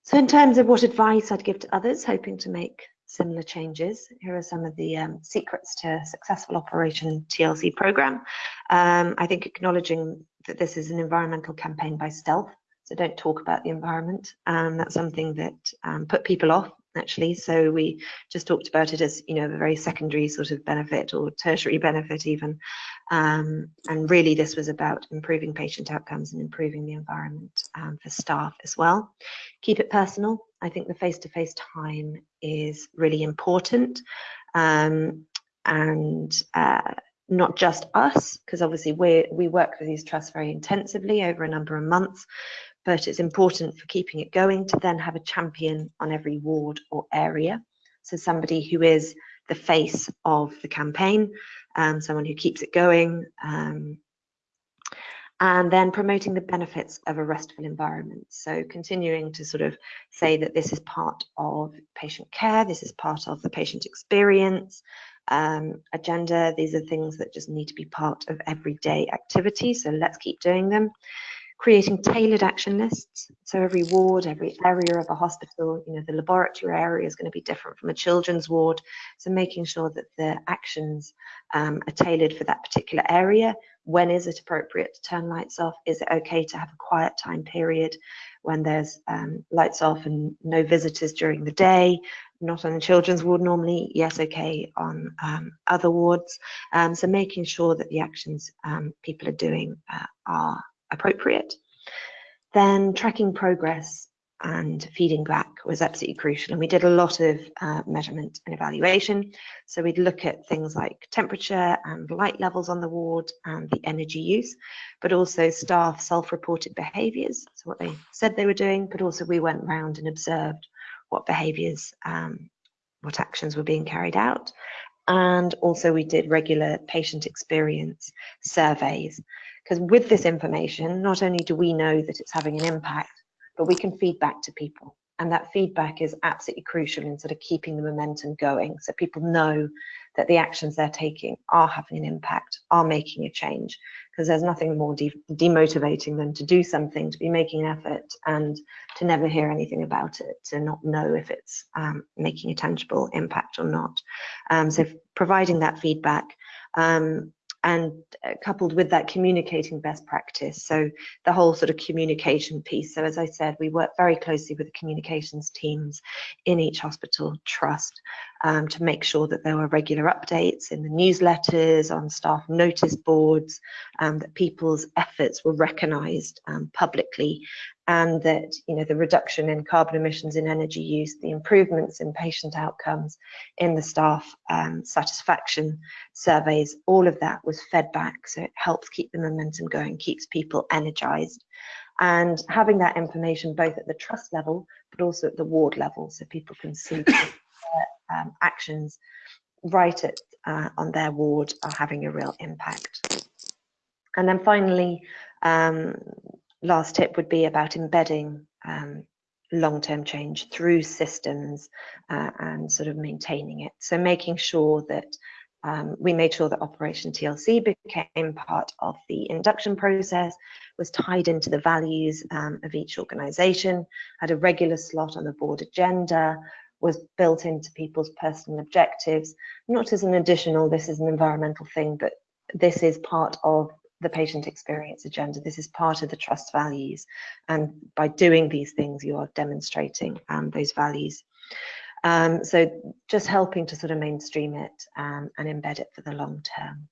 So in terms of what advice I'd give to others hoping to make similar changes, here are some of the um, secrets to successful Operation TLC program. Um, I think acknowledging that this is an environmental campaign by stealth, so don't talk about the environment. Um, that's something that um, put people off actually. So we just talked about it as, you know, a very secondary sort of benefit or tertiary benefit even. Um, and really this was about improving patient outcomes and improving the environment um, for staff as well. Keep it personal. I think the face-to-face -face time is really important. Um, and uh, not just us, because obviously we we work with these trusts very intensively over a number of months, but it's important for keeping it going to then have a champion on every ward or area. So somebody who is the face of the campaign, um, someone who keeps it going, um, and then promoting the benefits of a restful environment. So continuing to sort of say that this is part of patient care, this is part of the patient experience um, agenda. These are things that just need to be part of everyday activity. So let's keep doing them creating tailored action lists. So every ward, every area of a hospital, you know, the laboratory area is going to be different from a children's ward. So making sure that the actions um, are tailored for that particular area. When is it appropriate to turn lights off? Is it okay to have a quiet time period when there's um, lights off and no visitors during the day? Not on the children's ward normally, yes, okay, on um, other wards. Um, so making sure that the actions um, people are doing uh, are appropriate. Then tracking progress and feeding back was absolutely crucial. And we did a lot of uh, measurement and evaluation. So we'd look at things like temperature and light levels on the ward and the energy use, but also staff self-reported behaviours, so what they said they were doing, but also we went round and observed what behaviours, um, what actions were being carried out. And also we did regular patient experience surveys because with this information, not only do we know that it's having an impact, but we can feed back to people. And that feedback is absolutely crucial in sort of keeping the momentum going. So people know that the actions they're taking are having an impact, are making a change. Because there's nothing more de demotivating than to do something, to be making an effort and to never hear anything about it, to not know if it's um, making a tangible impact or not. Um, so providing that feedback um, and uh, coupled with that communicating best practice. So the whole sort of communication piece. So as i said we work very closely with the communications teams in each hospital trust um, to make sure that there were regular updates in the newsletters on staff notice boards um, that people's efforts were recognized um, publicly and that you know the reduction in carbon emissions in energy use, the improvements in patient outcomes, in the staff um, satisfaction surveys, all of that was fed back. So it helps keep the momentum going, keeps people energized. And having that information both at the trust level, but also at the ward level, so people can see um, actions right at uh, on their ward are having a real impact. And then finally, um, last tip would be about embedding um, long-term change through systems uh, and sort of maintaining it. So making sure that um, we made sure that Operation TLC became part of the induction process, was tied into the values um, of each organisation, had a regular slot on the board agenda, was built into people's personal objectives, not as an additional, this is an environmental thing, but this is part of the patient experience agenda. This is part of the trust values. And by doing these things, you are demonstrating um, those values. Um, so just helping to sort of mainstream it um, and embed it for the long term.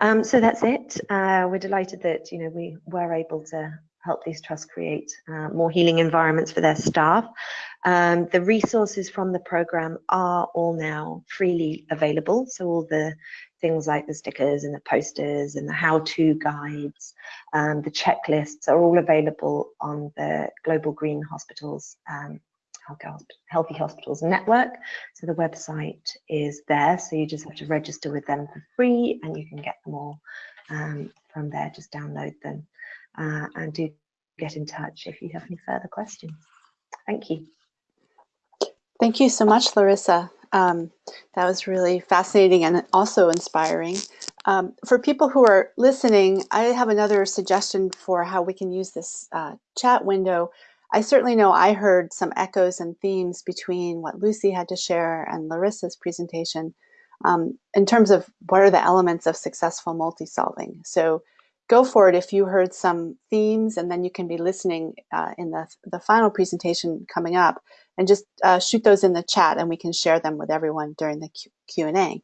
Um, so that's it. Uh, we're delighted that you know we were able to help these trusts create uh, more healing environments for their staff. Um, the resources from the program are all now freely available. So all the things like the stickers and the posters and the how-to guides, um, the checklists are all available on the Global Green Hospitals um, Healthy Hospitals Network. So the website is there, so you just have to register with them for free and you can get them all um, from there, just download them uh, and do get in touch if you have any further questions. Thank you. Thank you so much, Larissa. Um, that was really fascinating and also inspiring. Um, for people who are listening, I have another suggestion for how we can use this uh, chat window. I certainly know I heard some echoes and themes between what Lucy had to share and Larissa's presentation um, in terms of what are the elements of successful multi-solving. So go for it if you heard some themes and then you can be listening uh, in the, the final presentation coming up and just uh, shoot those in the chat and we can share them with everyone during the Q&A.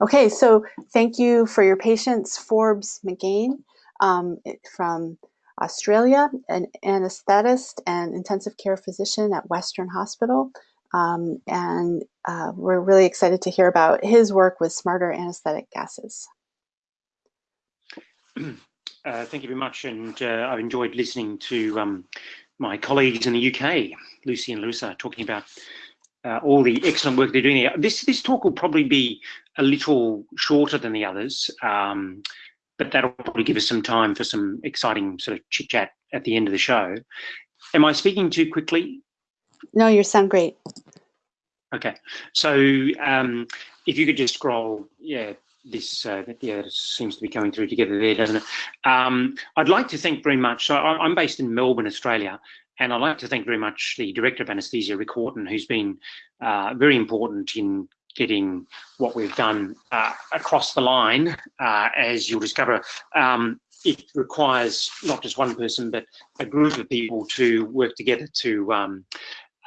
Okay, so thank you for your patience, Forbes McGain um, from Australia, an anesthetist and intensive care physician at Western Hospital. Um, and uh, we're really excited to hear about his work with smarter anesthetic gases. Uh, thank you very much, and uh, I've enjoyed listening to um, my colleagues in the UK, Lucy and Larissa, talking about uh, all the excellent work they're doing here. This this talk will probably be a little shorter than the others, um, but that'll probably give us some time for some exciting sort of chit chat at the end of the show. Am I speaking too quickly? No, you sound great. Okay, so um, if you could just scroll, yeah, this uh, yeah, seems to be coming through together there, doesn't it? Um, I'd like to thank very much. So I, am based in Melbourne, Australia, and I'd like to thank very much the director of anaesthesia, Rick Horton, who's been uh, very important in getting what we've done uh, across the line. Uh, as you'll discover, um, it requires not just one person, but a group of people to work together to um,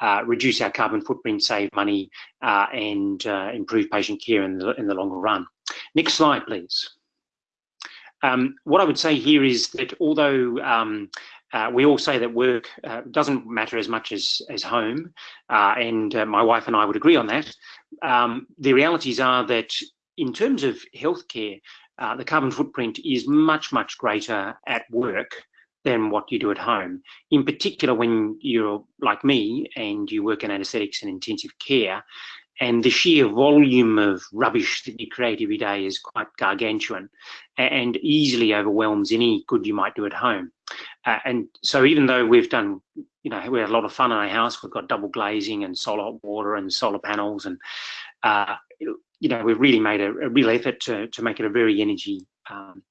uh, reduce our carbon footprint, save money, uh, and uh, improve patient care in the, in the longer run. Next slide, please. Um, what I would say here is that although um, uh, we all say that work uh, doesn't matter as much as, as home, uh, and my wife and I would agree on that, um, the realities are that in terms of healthcare, the carbon footprint is much, much greater at work than what you do at home. In particular, when you're like me and you work in anaesthetics and intensive care, and the sheer volume of rubbish that you create every day is quite gargantuan and easily overwhelms any good you might do at home. Uh, and so even though we've done, you know, we had a lot of fun in our house, we've got double glazing and solar water and solar panels and, uh, you know, we've really made a, a, real effort to, to make it a very energy um,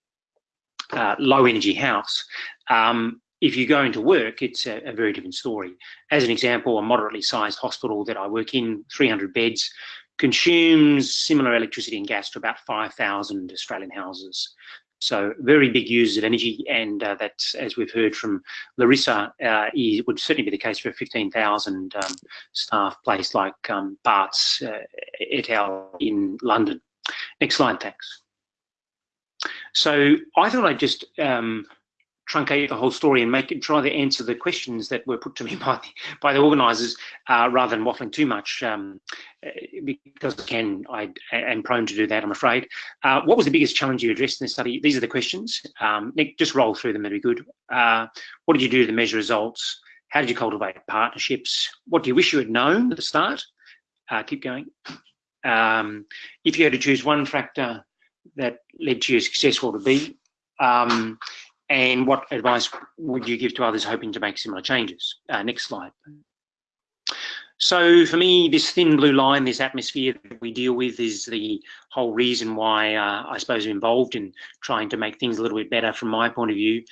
uh, low energy house, um, if you go into work, it's a, a, very different story. As an example, a moderately sized hospital that I work in, 300 beds, consumes similar electricity and gas to about 5,000 Australian houses. So very big users of energy, and uh, that, as we've heard from Larissa, uh, would certainly be the case for a 15,000 um, staff place like um, Barts uh, et al. in London. Next slide, thanks. So I thought I'd just um, truncate the whole story and make it try to answer the questions that were put to me by the, by the organisers uh, rather than waffling too much um, uh, because again I am prone to do that I'm afraid. Uh, what was the biggest challenge you addressed in the study? These are the questions. Um, Nick, just roll through them, that'd be good. Uh, what did you do to measure results? How did you cultivate partnerships? What do you wish you had known at the start? Uh, keep going. Um, if you had to choose one factor that led to you successful to be? Um, and what advice would you give to others hoping to make similar changes? Uh, next slide. So for me, this thin blue line, this atmosphere that we deal with is the whole reason why uh, I suppose I'm involved in trying to make things a little bit better from my point of view,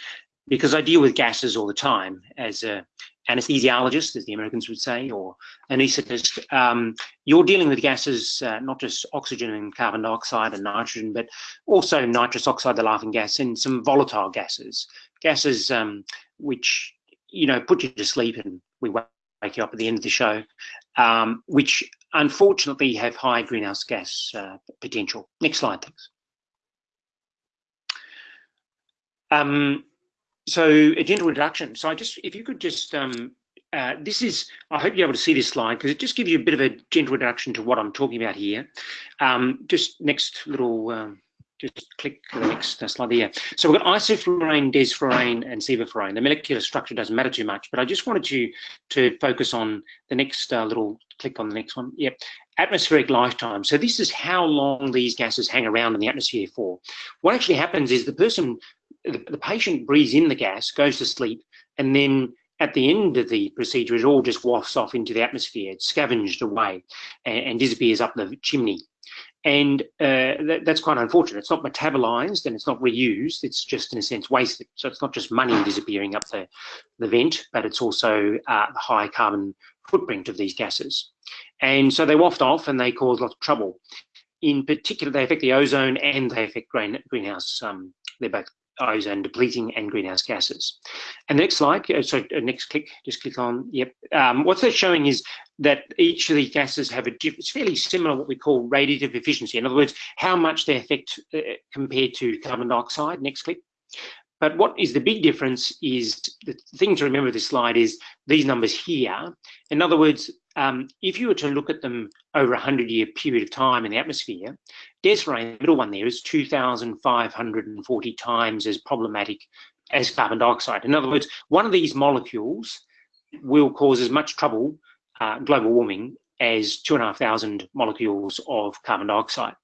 because I deal with gases all the time as a anesthesiologist, as the Americans would say, or anaesthetist, um, you're dealing with gases, uh, not just oxygen and carbon dioxide and nitrogen, but also nitrous oxide, the laughing gas, and some volatile gases, gases um, which, you know, put you to sleep and we wake you up at the end of the show, um, which unfortunately have high greenhouse gas uh, potential. Next slide, thanks. So a gentle introduction. So I just, if you could just, um, uh, this is, I hope you're able to see this slide because it just gives you a bit of a gentle introduction to what I'm talking about here. Um, just next little, um, just click the next slide here. So we've got isoflurane, desflurane, and sevoflurane. The molecular structure doesn't matter too much, but I just wanted you to focus on the next uh, little, click on the next one. Yep, atmospheric lifetime. So this is how long these gases hang around in the atmosphere for. What actually happens is the person the, the patient breathes in the gas, goes to sleep, and then at the end of the procedure, it all just wafts off into the atmosphere. It's scavenged away and, and disappears up the chimney. And uh, that, that's quite unfortunate. It's not metabolized and it's not reused. It's just, in a sense, wasted. So it's not just money disappearing up the, the vent, but it's also uh, the high carbon footprint of these gases. And so they waft off and they cause lots of trouble. In particular, they affect the ozone and they affect green, greenhouse. Um, they're both ozone depleting and greenhouse gases. And next slide, so uh, next click, just click on, yep. Um, what they're showing is that each of these gases have a, it's fairly similar what we call radiative efficiency. In other words, how much they affect uh, compared to carbon dioxide. Next click. But what is the big difference is the thing to remember this slide is these numbers here. In other words, um, if you were to look at them over a 100 year period of time in the atmosphere, desflurane, the middle one there, is 2,540 times as problematic as carbon dioxide. In other words, one of these molecules will cause as much trouble, uh, global warming, as 2,500 molecules of carbon dioxide.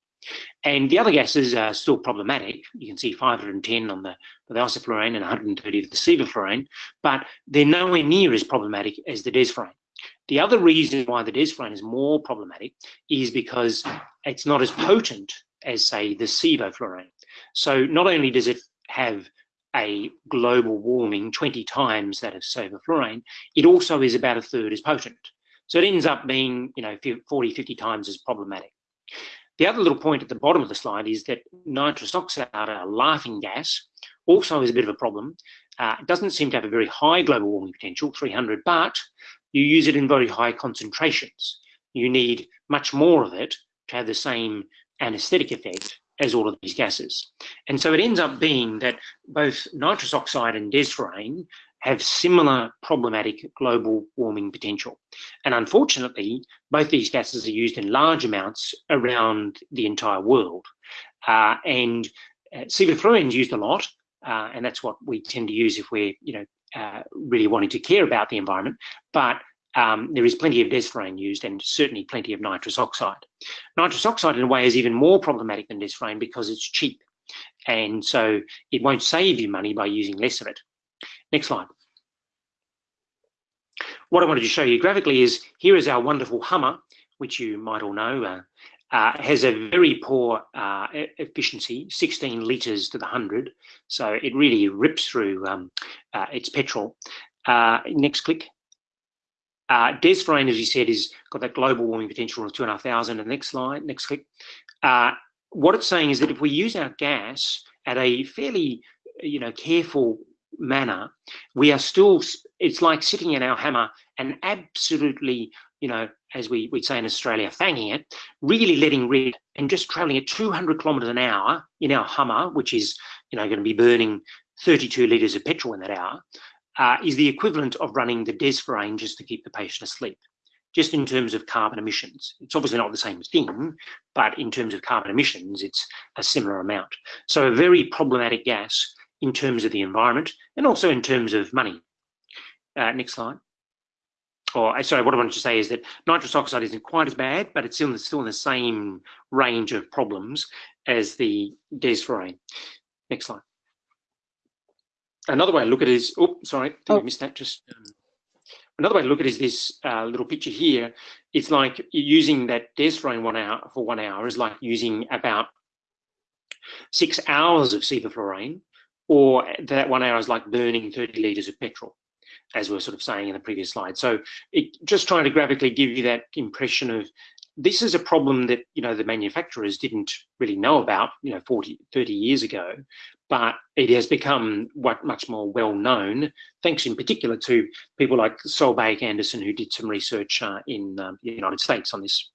And the other gases are still problematic. You can see 510 on the, the isoflurane and 130 of the sevoflurane, but they're nowhere near as problematic as the desflurane. The other reason why the desflurane is more problematic is because it's not as potent as, say, the sevoflurane. So not only does it have a global warming 20 times that of sevoflurane, it also is about a third as potent. So it ends up being, you know, 40, 50 times as problematic. The other little point at the bottom of the slide is that nitrous oxide, a laughing gas, also is a bit of a problem. Uh, it doesn't seem to have a very high global warming potential, 300, but you use it in very high concentrations. You need much more of it to have the same anesthetic effect as all of these gases. And so it ends up being that both nitrous oxide and desflurane have similar problematic global warming potential. And unfortunately, both these gases are used in large amounts around the entire world. Uh, and uh, sevoflurane is used a lot, uh, and that's what we tend to use if we're, you know, uh, really wanting to care about the environment. But um, there is plenty of desflurane used and certainly plenty of nitrous oxide. Nitrous oxide in a way is even more problematic than desflurane because it's cheap. And so it won't save you money by using less of it. Next slide. What I wanted to show you graphically is here is our wonderful Hummer, which you might all know, uh, uh, has a very poor uh, efficiency, 16 litres to the 100. So it really rips through um, uh, its petrol. Uh, next click. Uh, Desflurane, as you said, is got that global warming potential of 2,500. And next slide, next click. What it's saying is that if we use our gas at a fairly, you know, careful manner, we are still, it's like sitting in our Hummer and absolutely, you know, as we, we say in Australia, fanging it, really letting rip and just traveling at 200 kilometers an hour in our Hummer, which is, you know, going to be burning 32 litres of petrol in that hour, uh, is the equivalent of running the desflurane just to keep the patient asleep. Just in terms of carbon emissions, it's obviously not the same thing, but in terms of carbon emissions, it's a similar amount. So a very problematic gas in terms of the environment and also in terms of money. Uh, next slide. Or sorry, what I wanted to say is that nitrous oxide isn't quite as bad, but it's still, still in the same range of problems as the desflurane. Next slide. Another way to look at it is, oh, sorry, did oh. missed that? Just um, another way to look at it is this uh, little picture here. It's like using that desflurane one hour for one hour is like using about six hours of sevoflurane or that one hour is like burning 30 litres of petrol, as we were sort of saying in the previous slide. So it, just trying to graphically give you that impression of this is a problem that, you know, the manufacturers didn't really know about, you know, 40, 30 years ago, but it has become what much more well known, thanks in particular to people like Sulbaek Andersen who did some research uh, in um, the United States on this.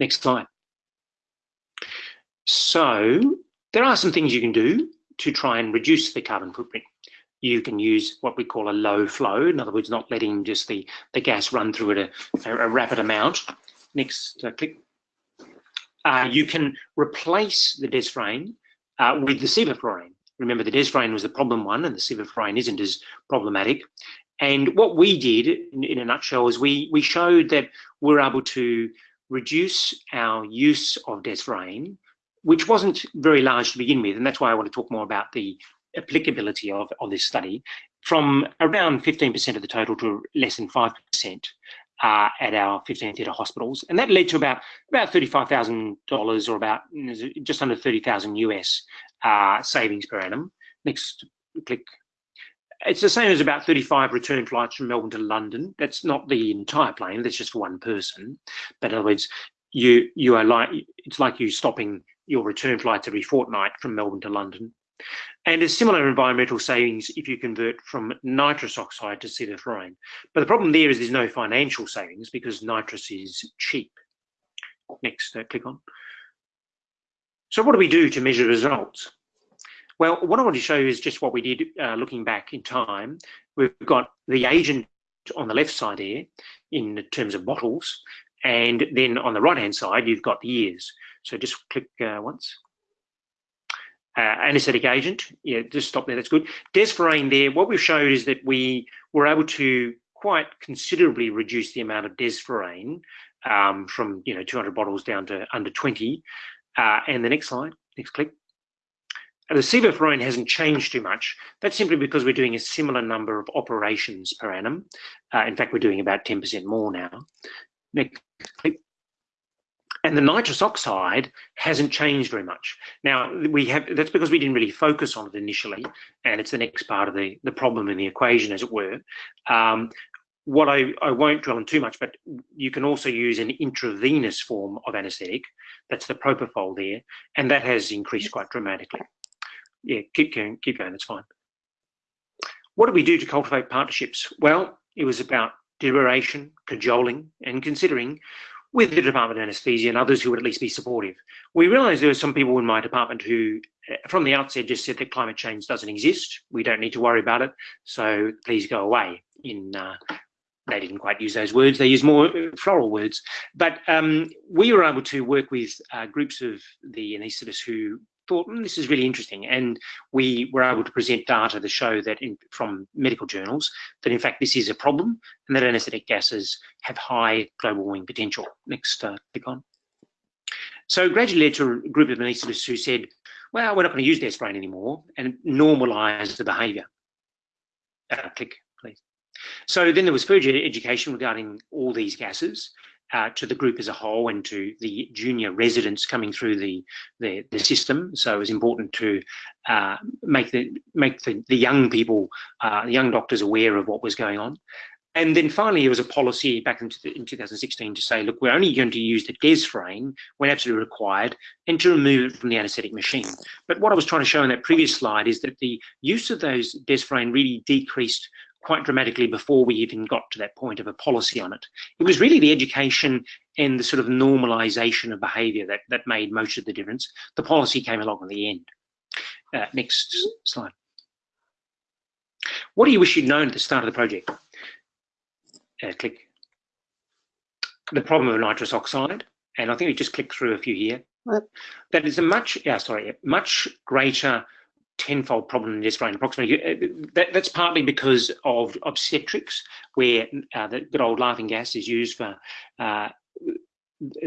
Next slide. So there are some things you can do to try and reduce the carbon footprint. You can use what we call a low flow, in other words, not letting just the, the gas run through at a, a rapid amount. Next uh, click. Uh, you can replace the desflurane uh, with the sevoflurane. Remember, the desflurane was the problem one, and the sevoflurane isn't as problematic. And what we did, in, in a nutshell, is we we showed that we're able to reduce our use of desflurane which wasn't very large to begin with. And that's why I want to talk more about the applicability of, of this study from around 15% of the total to less than 5% uh, at our 15 theatre hospitals. And that led to about, about $35,000 or about just under 30,000 US uh, savings per annum. Next click. It's the same as about 35 return flights from Melbourne to London. That's not the entire plane, that's just for one person. But in other words, you you are like it's like you stopping your return flights every fortnight from Melbourne to London. And there's similar environmental savings if you convert from nitrous oxide to sevoflurane. But the problem there is there's no financial savings because nitrous is cheap. Next, uh, click on. So what do we do to measure results? Well, what I want to show you is just what we did uh, looking back in time. We've got the agent on the left side here in terms of bottles. And then on the right-hand side, you've got the years. So just click uh, once. Uh, anesthetic agent, yeah, just stop there, that's good. Desflurane there, what we've showed is that we were able to quite considerably reduce the amount of desflurane um, from, you know, 200 bottles down to under 20. Uh, and the next slide, next click. The sevoflurane hasn't changed too much. That's simply because we're doing a similar number of operations per annum. Uh, in fact, we're doing about 10% more now. Next click. And the nitrous oxide hasn't changed very much. Now we have that's because we didn't really focus on it initially, and it's the next part of the the problem in the equation, as it were. Um, what I, I won't dwell on too much, but you can also use an intravenous form of anesthetic. That's the propofol there, and that has increased quite dramatically yeah, keep going, keep going, it's fine. What do we do to cultivate partnerships? Well, it was about deliberation, cajoling, and considering with the Department of Anaesthesia and others who would at least be supportive. We realised there were some people in my department who, eh, from the outset, just said that climate change doesn't exist. We don't need to worry about it. So please go away. In uh, they didn't quite use those words. They used more uh, floral words. But um, we were able to work with uh, groups of the anaesthetists who thought mm, this is really interesting and we were able to present data to show that in, from medical journals that in fact this is a problem and that anaesthetic gases have high global warming potential. Next uh, click on. So gradually led to a group of anaesthetists who said, well, we're not going to use desflurane anymore and normalise the behaviour. Uh, click, please. So then there was further education regarding all these gases uh, to the group as a whole and to the junior residents coming through the the, the system. So it was important to uh, make the make the, the young people, uh, the young doctors aware of what was going on. And then finally, there was a policy back in, in 2016 to say, look, we're only going to use the desflurane when absolutely required and to remove it from the anaesthetic machine. But what I was trying to show in that previous slide is that the use of those desflurane really decreased quite dramatically before we even got to that point of a policy on it. It was really the education and the sort of normalization of behavior that, that made most of the difference. The policy came along at the end. Uh, next slide. What do you wish you'd known at the start of the project? Uh, click. The problem of nitrous oxide, and I think we just click through a few here. What? That is a much, yeah, sorry, much greater tenfold problem in this brain approximately. Uh, that, that's partly because of obstetrics, where uh, the good old laughing gas is used for uh,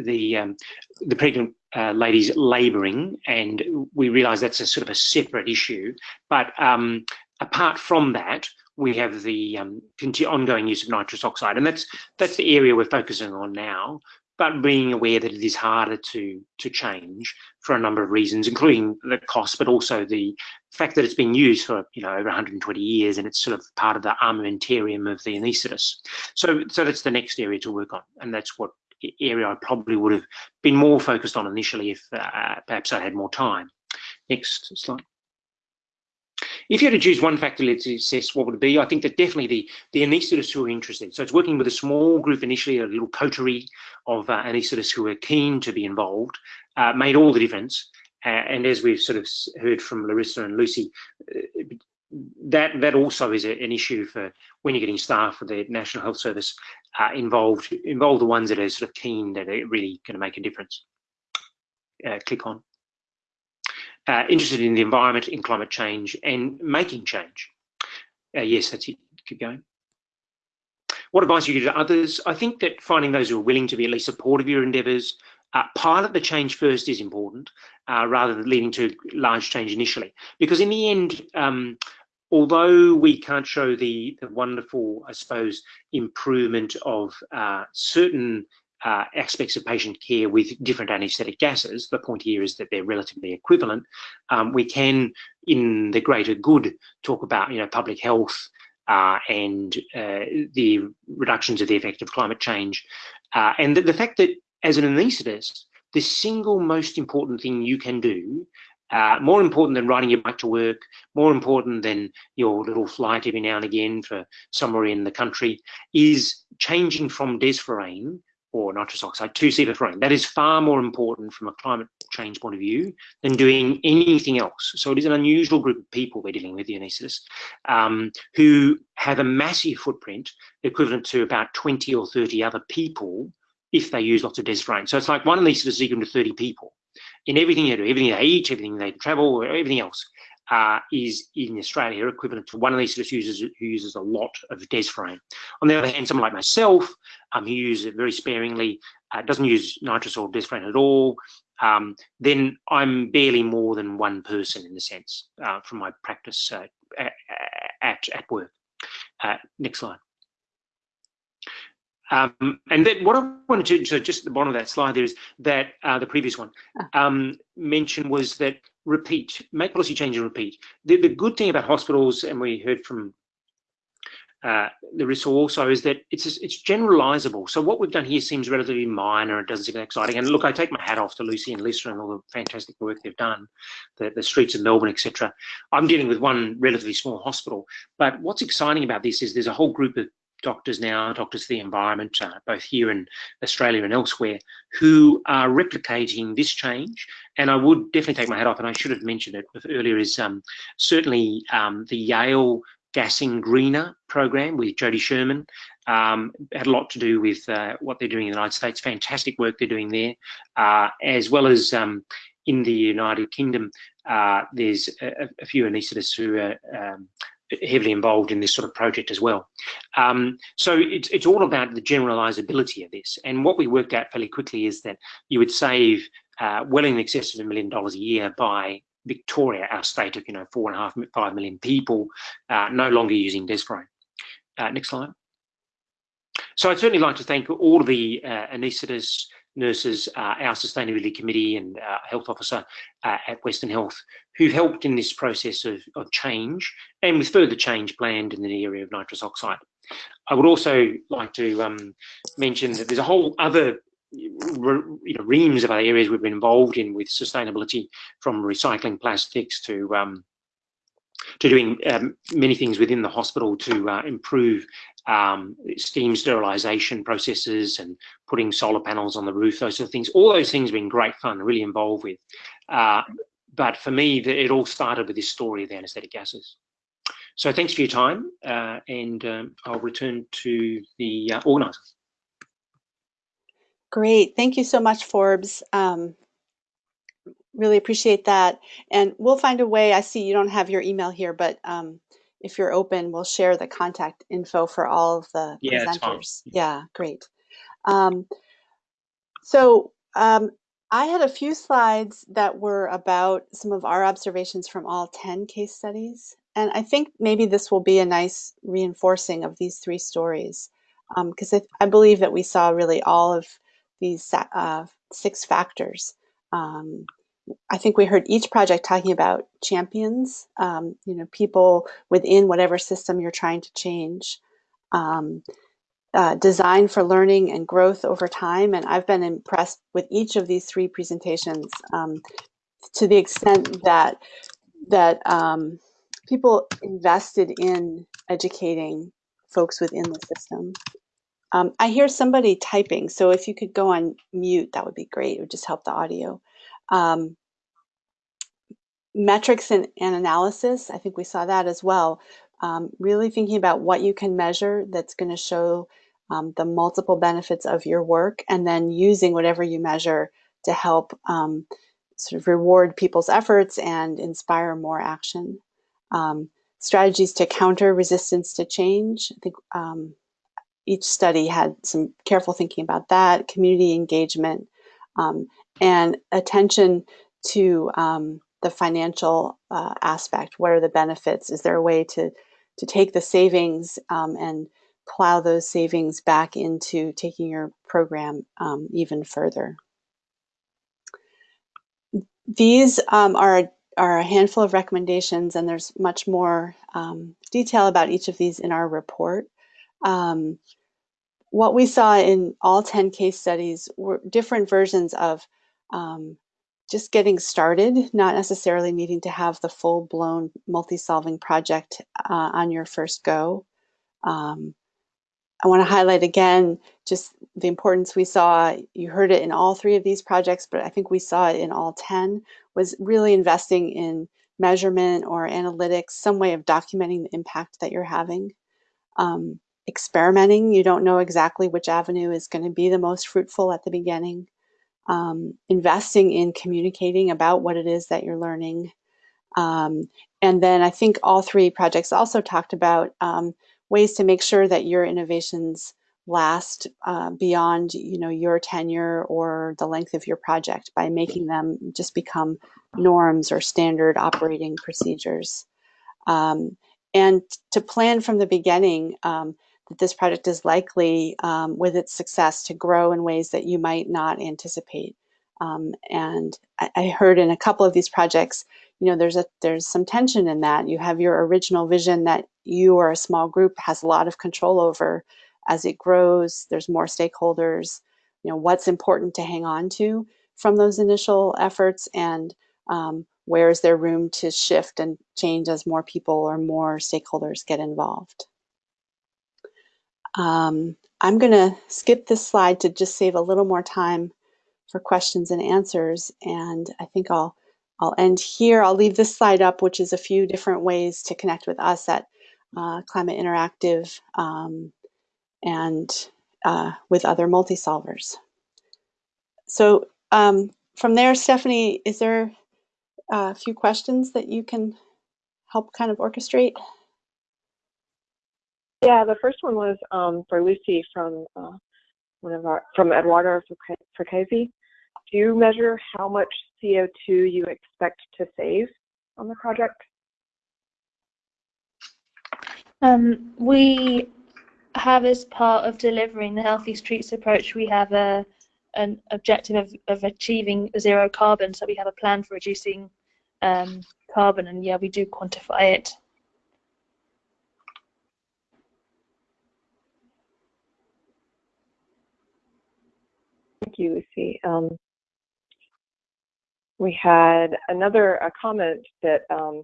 the um, the pregnant uh, ladies labouring, and we realise that's a sort of a separate issue. But um, apart from that, we have the um, ongoing use of nitrous oxide, and that's that's the area we're focusing on now but being aware that it is harder to to change for a number of reasons, including the cost, but also the fact that it's been used for you know over 120 years and it's sort of part of the armamentarium of the anaesthetist. So so that's the next area to work on, and that's what area I probably would have been more focused on initially if uh, perhaps I had more time. Next slide. If you had to choose one factor to assess what would it be, I think that definitely the, the anaesthetists who are interested. So it's working with a small group initially, a little coterie of uh, anaesthetists who are keen to be involved, uh, made all the difference. Uh, and as we've sort of heard from Larissa and Lucy, uh, that that also is a, an issue for when you're getting staff for the National Health Service uh, involved, involve the ones that are sort of keen that are really going to make a difference. Uh, click on uh, interested in the environment, in climate change, and making change. Uh, yes, that's it. Keep going. What advice you give to others? I think that finding those who are willing to be at least supportive of your endeavours, uh, pilot the change first is important, uh, rather than leading to large change initially. Because in the end, um, although we can't show the, the wonderful, I suppose, improvement of uh, certain uh, aspects of patient care with different anesthetic gases, the point here is that they're relatively equivalent, um, we can, in the greater good, talk about you know public health uh, and uh, the reductions of the effect of climate change, uh, and the, the, fact that as an anaesthetist, the single most important thing you can do uh, more important than riding your bike to work, more important than your little flight every now and again for somewhere in the country, is changing from desflurane or nitrous oxide to sevoflurane. That is far more important from a climate change point of view than doing anything else. So it is an unusual group of people we're dealing with, anaesthetists, um, who have a massive footprint equivalent to about 20 or 30 other people if they use lots of desiflurane. So it's like one anaesthetist is equal to 30 people in everything they do, everything they eat, everything they travel, everything else. Uh, is in Australia equivalent to one anaesthetist users who uses a lot of desiflurane. On the other hand, someone like myself, um, who uses it very sparingly, uh, doesn't use nitrous or desiflurane at all, um, then I'm barely more than one person in the sense uh, from my practice uh, at, at work. Uh, next slide. Um, and then what I wanted to, so just at the bottom of that slide there is that uh, the previous one ah. um, mentioned was that repeat, make policy change and repeat. The, the good thing about hospitals, and we heard from uh, Larissa also, is that it's it's generalizable. So what we've done here seems relatively minor. It doesn't seem exciting. And look, I take my hat off to Lucy and Lisa and all the fantastic work they've done, the, the streets of Melbourne, etc. I'm dealing with one relatively small hospital. But what's exciting about this is there's a whole group of doctors now, doctors for the environment, uh, both here in Australia and elsewhere, who are replicating this change. And I would definitely take my hat off, and I should have mentioned it earlier, is um, certainly um, the Yale Gassing Greener program with Jodi Sherman um, had a lot to do with uh, what they're doing in the United States. Fantastic work they're doing there, uh, as well as um, in the United Kingdom. Uh, there's a, a, few anaesthetists who are um, heavily involved in this sort of project as well. Um, so it's, it's all about the generalizability of this. And what we worked out fairly quickly is that you would save uh, well in excess of a million dollars a year by Victoria, our state of, you know, four and a half, five million people uh, no longer using desiflurane. Uh, next slide. So I'd certainly like to thank all the uh, nurses, uh, our sustainability committee and uh, health officer uh, at Western Health who helped in this process of, of change and with further change planned in the area of nitrous oxide. I would also like to um, mention that there's a whole other you know, reams of other areas we've been involved in with sustainability from recycling plastics to um, to doing um, many things within the hospital to uh, improve um, steam sterilisation processes and putting solar panels on the roof, those sort of things. All those things have been great fun, really involved with. Uh, but for me, it all started with this story of the anaesthetic gases. So thanks for your time, uh, and um, I'll return to the uh, organisers. Great, thank you so much, Forbes. Um, really appreciate that. And we'll find a way, I see you don't have your email here, but um, if you're open, we'll share the contact info for all of the yeah, presenters. Yeah, great. Um, so um, I had a few slides that were about some of our observations from all 10 case studies. And I think maybe this will be a nice reinforcing of these three stories because um, I, I, believe that we saw really all of these uh, six factors um, I think we heard each project talking about champions, um, you know, people within whatever system you're trying to change. Um, uh, design for learning and growth over time. And I've been impressed with each of these three presentations um, to the extent that that um, people invested in educating folks within the system. Um, I hear somebody typing, so if you could go on mute, that would be great. It would just help the audio. Um, metrics and, and, analysis, I think we saw that as well. Um, really thinking about what you can measure that's going to show um, the multiple benefits of your work and then using whatever you measure to help um, sort of reward people's efforts and inspire more action. Um, strategies to counter resistance to change. I think um, each study had some careful thinking about that, community engagement, um, and attention to the financial uh, aspect. What are the benefits? Is there a way to, to take the savings um, and plow those savings back into taking your program um, even further? These um, are, are a handful of recommendations and there's much more um, detail about each of these in our report. Um, what we saw in all 10 case studies were different versions of um, just getting started, not necessarily needing to have the full blown multi solving project uh, on your first go. Um, I want to highlight again just the importance we saw. You heard it in all three of these projects, but I think we saw it in all 10, was really investing in measurement or analytics, some way of documenting the impact that you're having. Um, experimenting, you don't know exactly which avenue is going to be the most fruitful at the beginning. Um, investing in communicating about what it is that you're learning. Um, and then I think all three projects also talked about um, ways to make sure that your innovations last uh, beyond you know your tenure or the length of your project by making them just become norms or standard operating procedures um, and to plan from the beginning um, that this project is likely um, with its success to grow in ways that you might not anticipate. Um, and I, I heard in a couple of these projects you know there's a there's some tension in that. You have your original vision that you or a small group has a lot of control over. As it grows there's more stakeholders. You know what's important to hang on to from those initial efforts and um, where is there room to shift and change as more people or more stakeholders get involved um, i'm going to skip this slide to just save a little more time for questions and answers and i think i'll I'll end here. I'll leave this slide up, which is a few different ways to connect with us at uh, Climate Interactive um, and uh, with other multi-solvers. So um, from there, Stephanie, is there a few questions that you can help kind of orchestrate? Yeah, the first one was um, for Lucy from uh, one of our from Eduardo Fracasi. Do you measure how much CO2 you expect to save on the project? Um, we have as part of delivering the Healthy Streets approach, we have a an objective of, of achieving zero carbon. So we have a plan for reducing um, carbon, and yeah, we do quantify it. Thank you, Lucy. Um, we had another comment that um,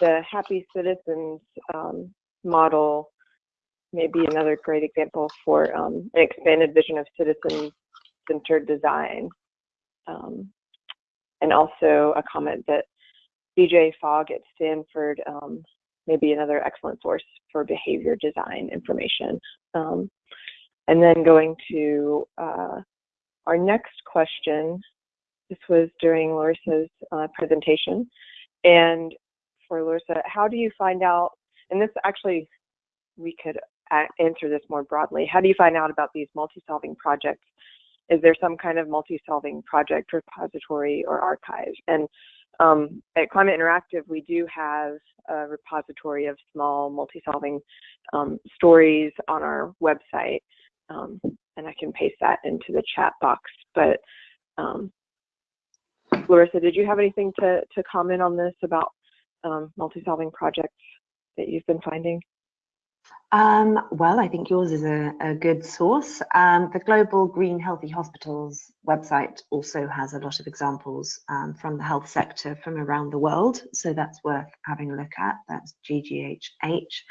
the Happy Citizens um, model may be another great example for um, an expanded vision of citizen-centered design. Um, and also a comment that BJ Fogg at Stanford um, may be another excellent source for behavior design information. And then going to uh, our next question, this was during Larissa's uh, presentation. And for Larissa, how do you find out, and this actually, we could answer this more broadly. How do you find out about these multi-solving projects? Is there some kind of multi-solving project repository or archive? And um, at Climate Interactive, we do have a repository of small multi-solving um, stories on our website. Um, and I can paste that into the chat box. But um, Larissa, did you have anything to, to comment on this about um, multi-solving projects that you've been finding? Um, well, I think yours is a, a good source. Um, the Global Green Healthy Hospitals website also has a lot of examples um, from the health sector from around the world, so that's worth having a look at. That's GGHH.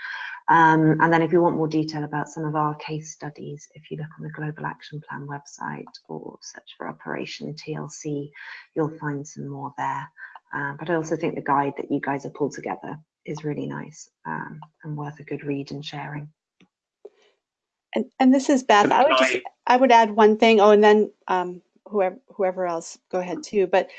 Um, and then if you want more detail about some of our case studies, if you look on the Global Action Plan website or search for Operation TLC, you'll find some more there. Uh, but I also think the guide that you guys have pulled together is really nice um, and worth a good read and sharing. And, and this is Beth. I would just I would add one thing. Oh, and then um, whoever whoever else go ahead too. But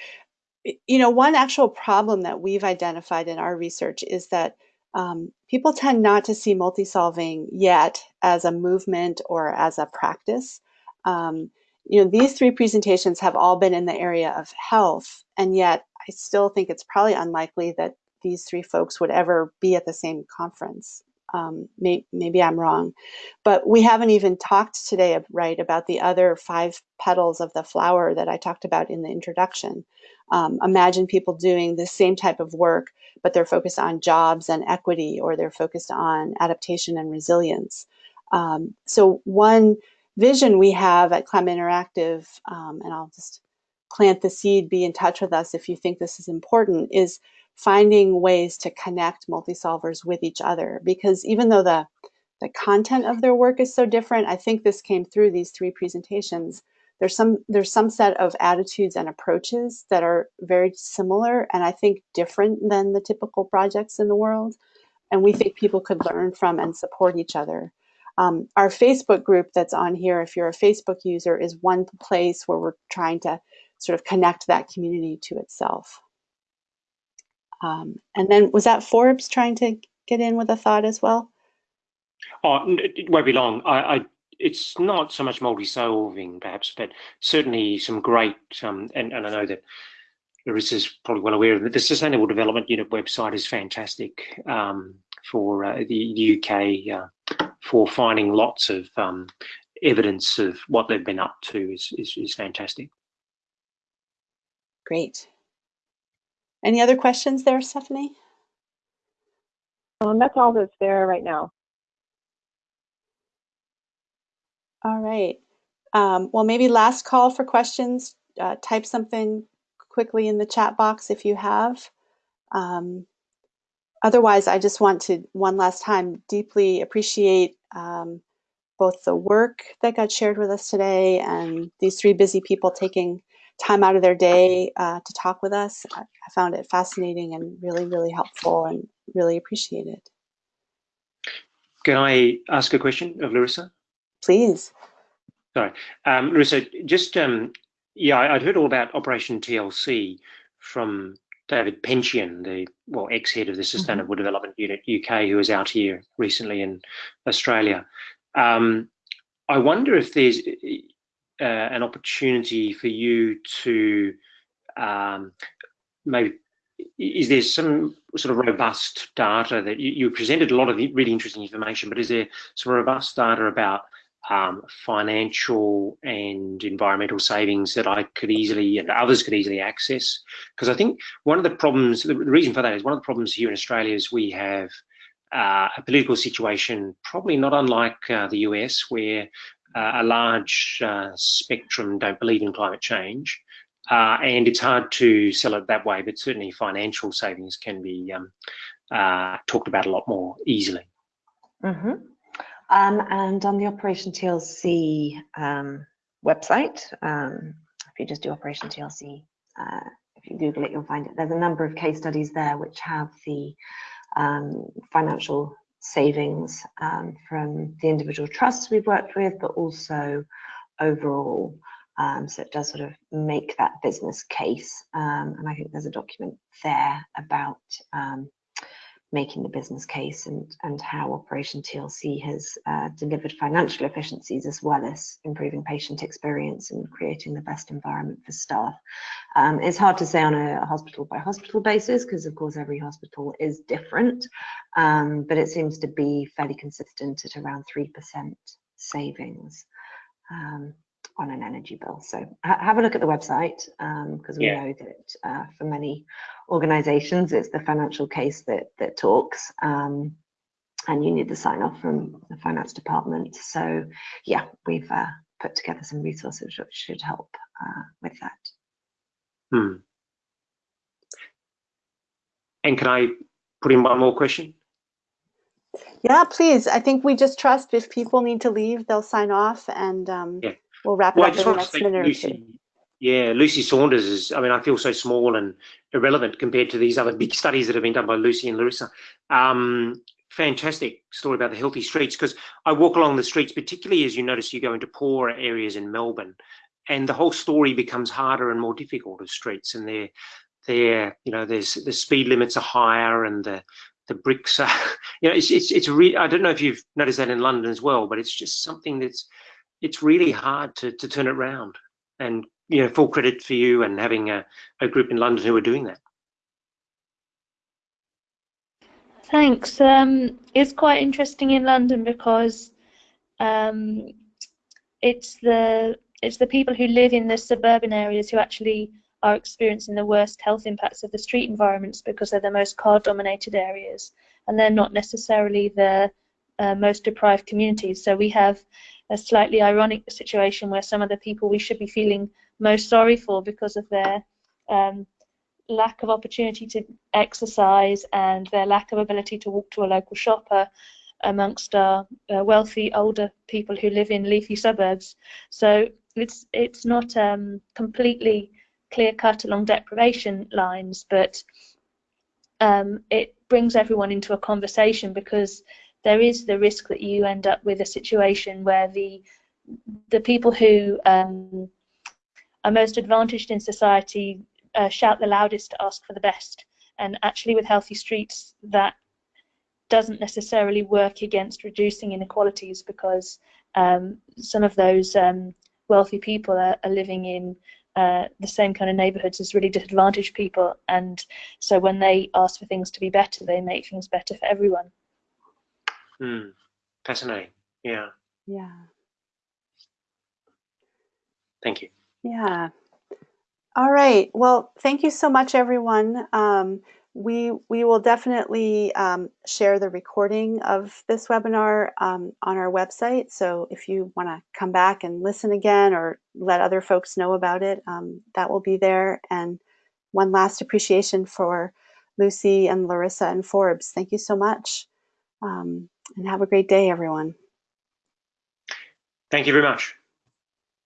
you know, one actual problem that we've identified in our research is that um, people tend not to see multi-solving yet as a movement or as a practice. Um, you know, these three presentations have all been in the area of health, and yet I still think it's probably unlikely that these three folks would ever be at the same conference. Um, may, maybe I'm wrong, but we haven't even talked today, right, about the other five petals of the flower that I talked about in the introduction. Um, imagine people doing the same type of work, but they're focused on jobs and equity, or they're focused on adaptation and resilience. Um, so one vision we have at Climate Interactive, um, and I'll just plant the seed, be in touch with us if you think this is important, is finding ways to connect multi-solvers with each other. Because even though the, the content of their work is so different. I think this came through these three presentations. There's some there's some set of attitudes and approaches that are very similar and I think different than the typical projects in the world. And we think people could learn from and support each other. Um, our Facebook group that's on here, if you're a Facebook user, is one place where we're trying to sort of connect that community to itself. Um, and then was that Forbes trying to get in with a thought as well? Oh, it won't be long. I, I it's not so much multi-solving perhaps, but certainly some great, um, and, and I know that Larissa's probably well aware of that the Sustainable Development Unit website is fantastic um, for uh, the, the, UK uh, for finding lots of um, evidence of what they've been up to is, is, is fantastic. Great. Any other questions there, Stephanie? Um, that's all that's there right now. All right. Um, well, maybe last call for questions. Uh, type something quickly in the chat box if you have. Um, otherwise, I just want to, one last time, deeply appreciate um, both the work that got shared with us today and these three busy people taking time out of their day uh, to talk with us. I, I found it fascinating and really, really helpful and really appreciate it. Can I ask a question of Larissa? Please. Sorry, um, Larissa, just, um, yeah, I'd heard all about Operation TLC from David Pencheon, the well ex-head of the mm-hmm. Sustainable mm -hmm. Development Unit UK, who was out here recently in Australia. Um, I wonder if there's uh, an opportunity for you to um, maybe is there some sort of robust data that you, you, presented a lot of really interesting information, but is there some robust data about um, financial and environmental savings that I could easily and others could easily access? Because I think one of the problems, the reason for that is one of the problems here in Australia is we have uh, a political situation probably not unlike uh, the US where a large uh, spectrum don't believe in climate change. Uh, and it's hard to sell it that way, but certainly financial savings can be um, uh, talked about a lot more easily. Mm -hmm. um, and on the Operation TLC um, website, um, if you just do Operation TLC, uh, if you Google it, you'll find it. There's a number of case studies there which have the um, financial savings um, from the individual trusts we've worked with, but also overall. Um, so it does sort of make that business case. Um, and I think there's a document there about um, making the business case and, and how Operation TLC has uh, delivered financial efficiencies as well as improving patient experience and creating the best environment for staff. Um, it's hard to say on a hospital by hospital basis because of course every hospital is different, um, but it seems to be fairly consistent at around 3% savings. Um, on an energy bill. So ha have a look at the website because um, we yeah. know that uh, for many organizations, it's the financial case that, that talks um, and you need the sign off from the finance department. So yeah, we've uh, put together some resources which should help uh, with that. Hmm. And can I put in one more question? Yeah, please. I think we just trust if people need to leave, they'll sign off and um, yeah. We'll wrap it up in the next minute Lucy, or two. Yeah, Lucy Saunders is, I mean, I feel so small and irrelevant compared to these other big studies that have been done by Lucy and Larissa. Um, fantastic story about the healthy streets because I walk along the streets, particularly as you notice you go into poorer areas in Melbourne, and the whole story becomes harder and more difficult of streets. And they're, they're you know, there's the speed limits are higher and the the bricks are, you know, it's it's it's really. I don't know if you've noticed that in London as well, but it's just something that's it's really hard to to turn it around. And you know, full credit for you and having a, a group in London who are doing that. Thanks. Um, it's quite interesting in London because um, it's the it's the people who live in the suburban areas who actually are experiencing the worst health impacts of the street environments because they're the most car-dominated areas, and they're not necessarily the uh, most deprived communities. So we have a slightly ironic situation where some of the people we should be feeling most sorry for because of their um, lack of opportunity to exercise and their lack of ability to walk to a local shopper amongst our uh, wealthy older people who live in leafy suburbs. So it's it's not um, completely clear cut along deprivation lines, but um, it brings everyone into a conversation because there is the risk that you end up with a situation where the the people who um, are most advantaged in society uh, shout the loudest to ask for the best. And actually, with healthy streets, that doesn't necessarily work against reducing inequalities because um, some of those um, wealthy people are, are living in uh, the same kind of neighborhoods as really disadvantaged people. And so when they ask for things to be better, they make things better for everyone. Mm. Fascinating. Yeah. Yeah. Thank you. Yeah. All right. Well, thank you so much, everyone. Um, we we will definitely um, share the recording of this webinar um, on our website. So if you want to come back and listen again or let other folks know about it, um, that will be there. And one last appreciation for Lucy and Larissa and Forbes. Thank you so much. And have a great day, everyone. Thank you very much.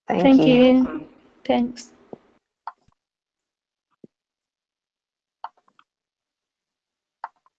Thank, Thank you. you. Thanks.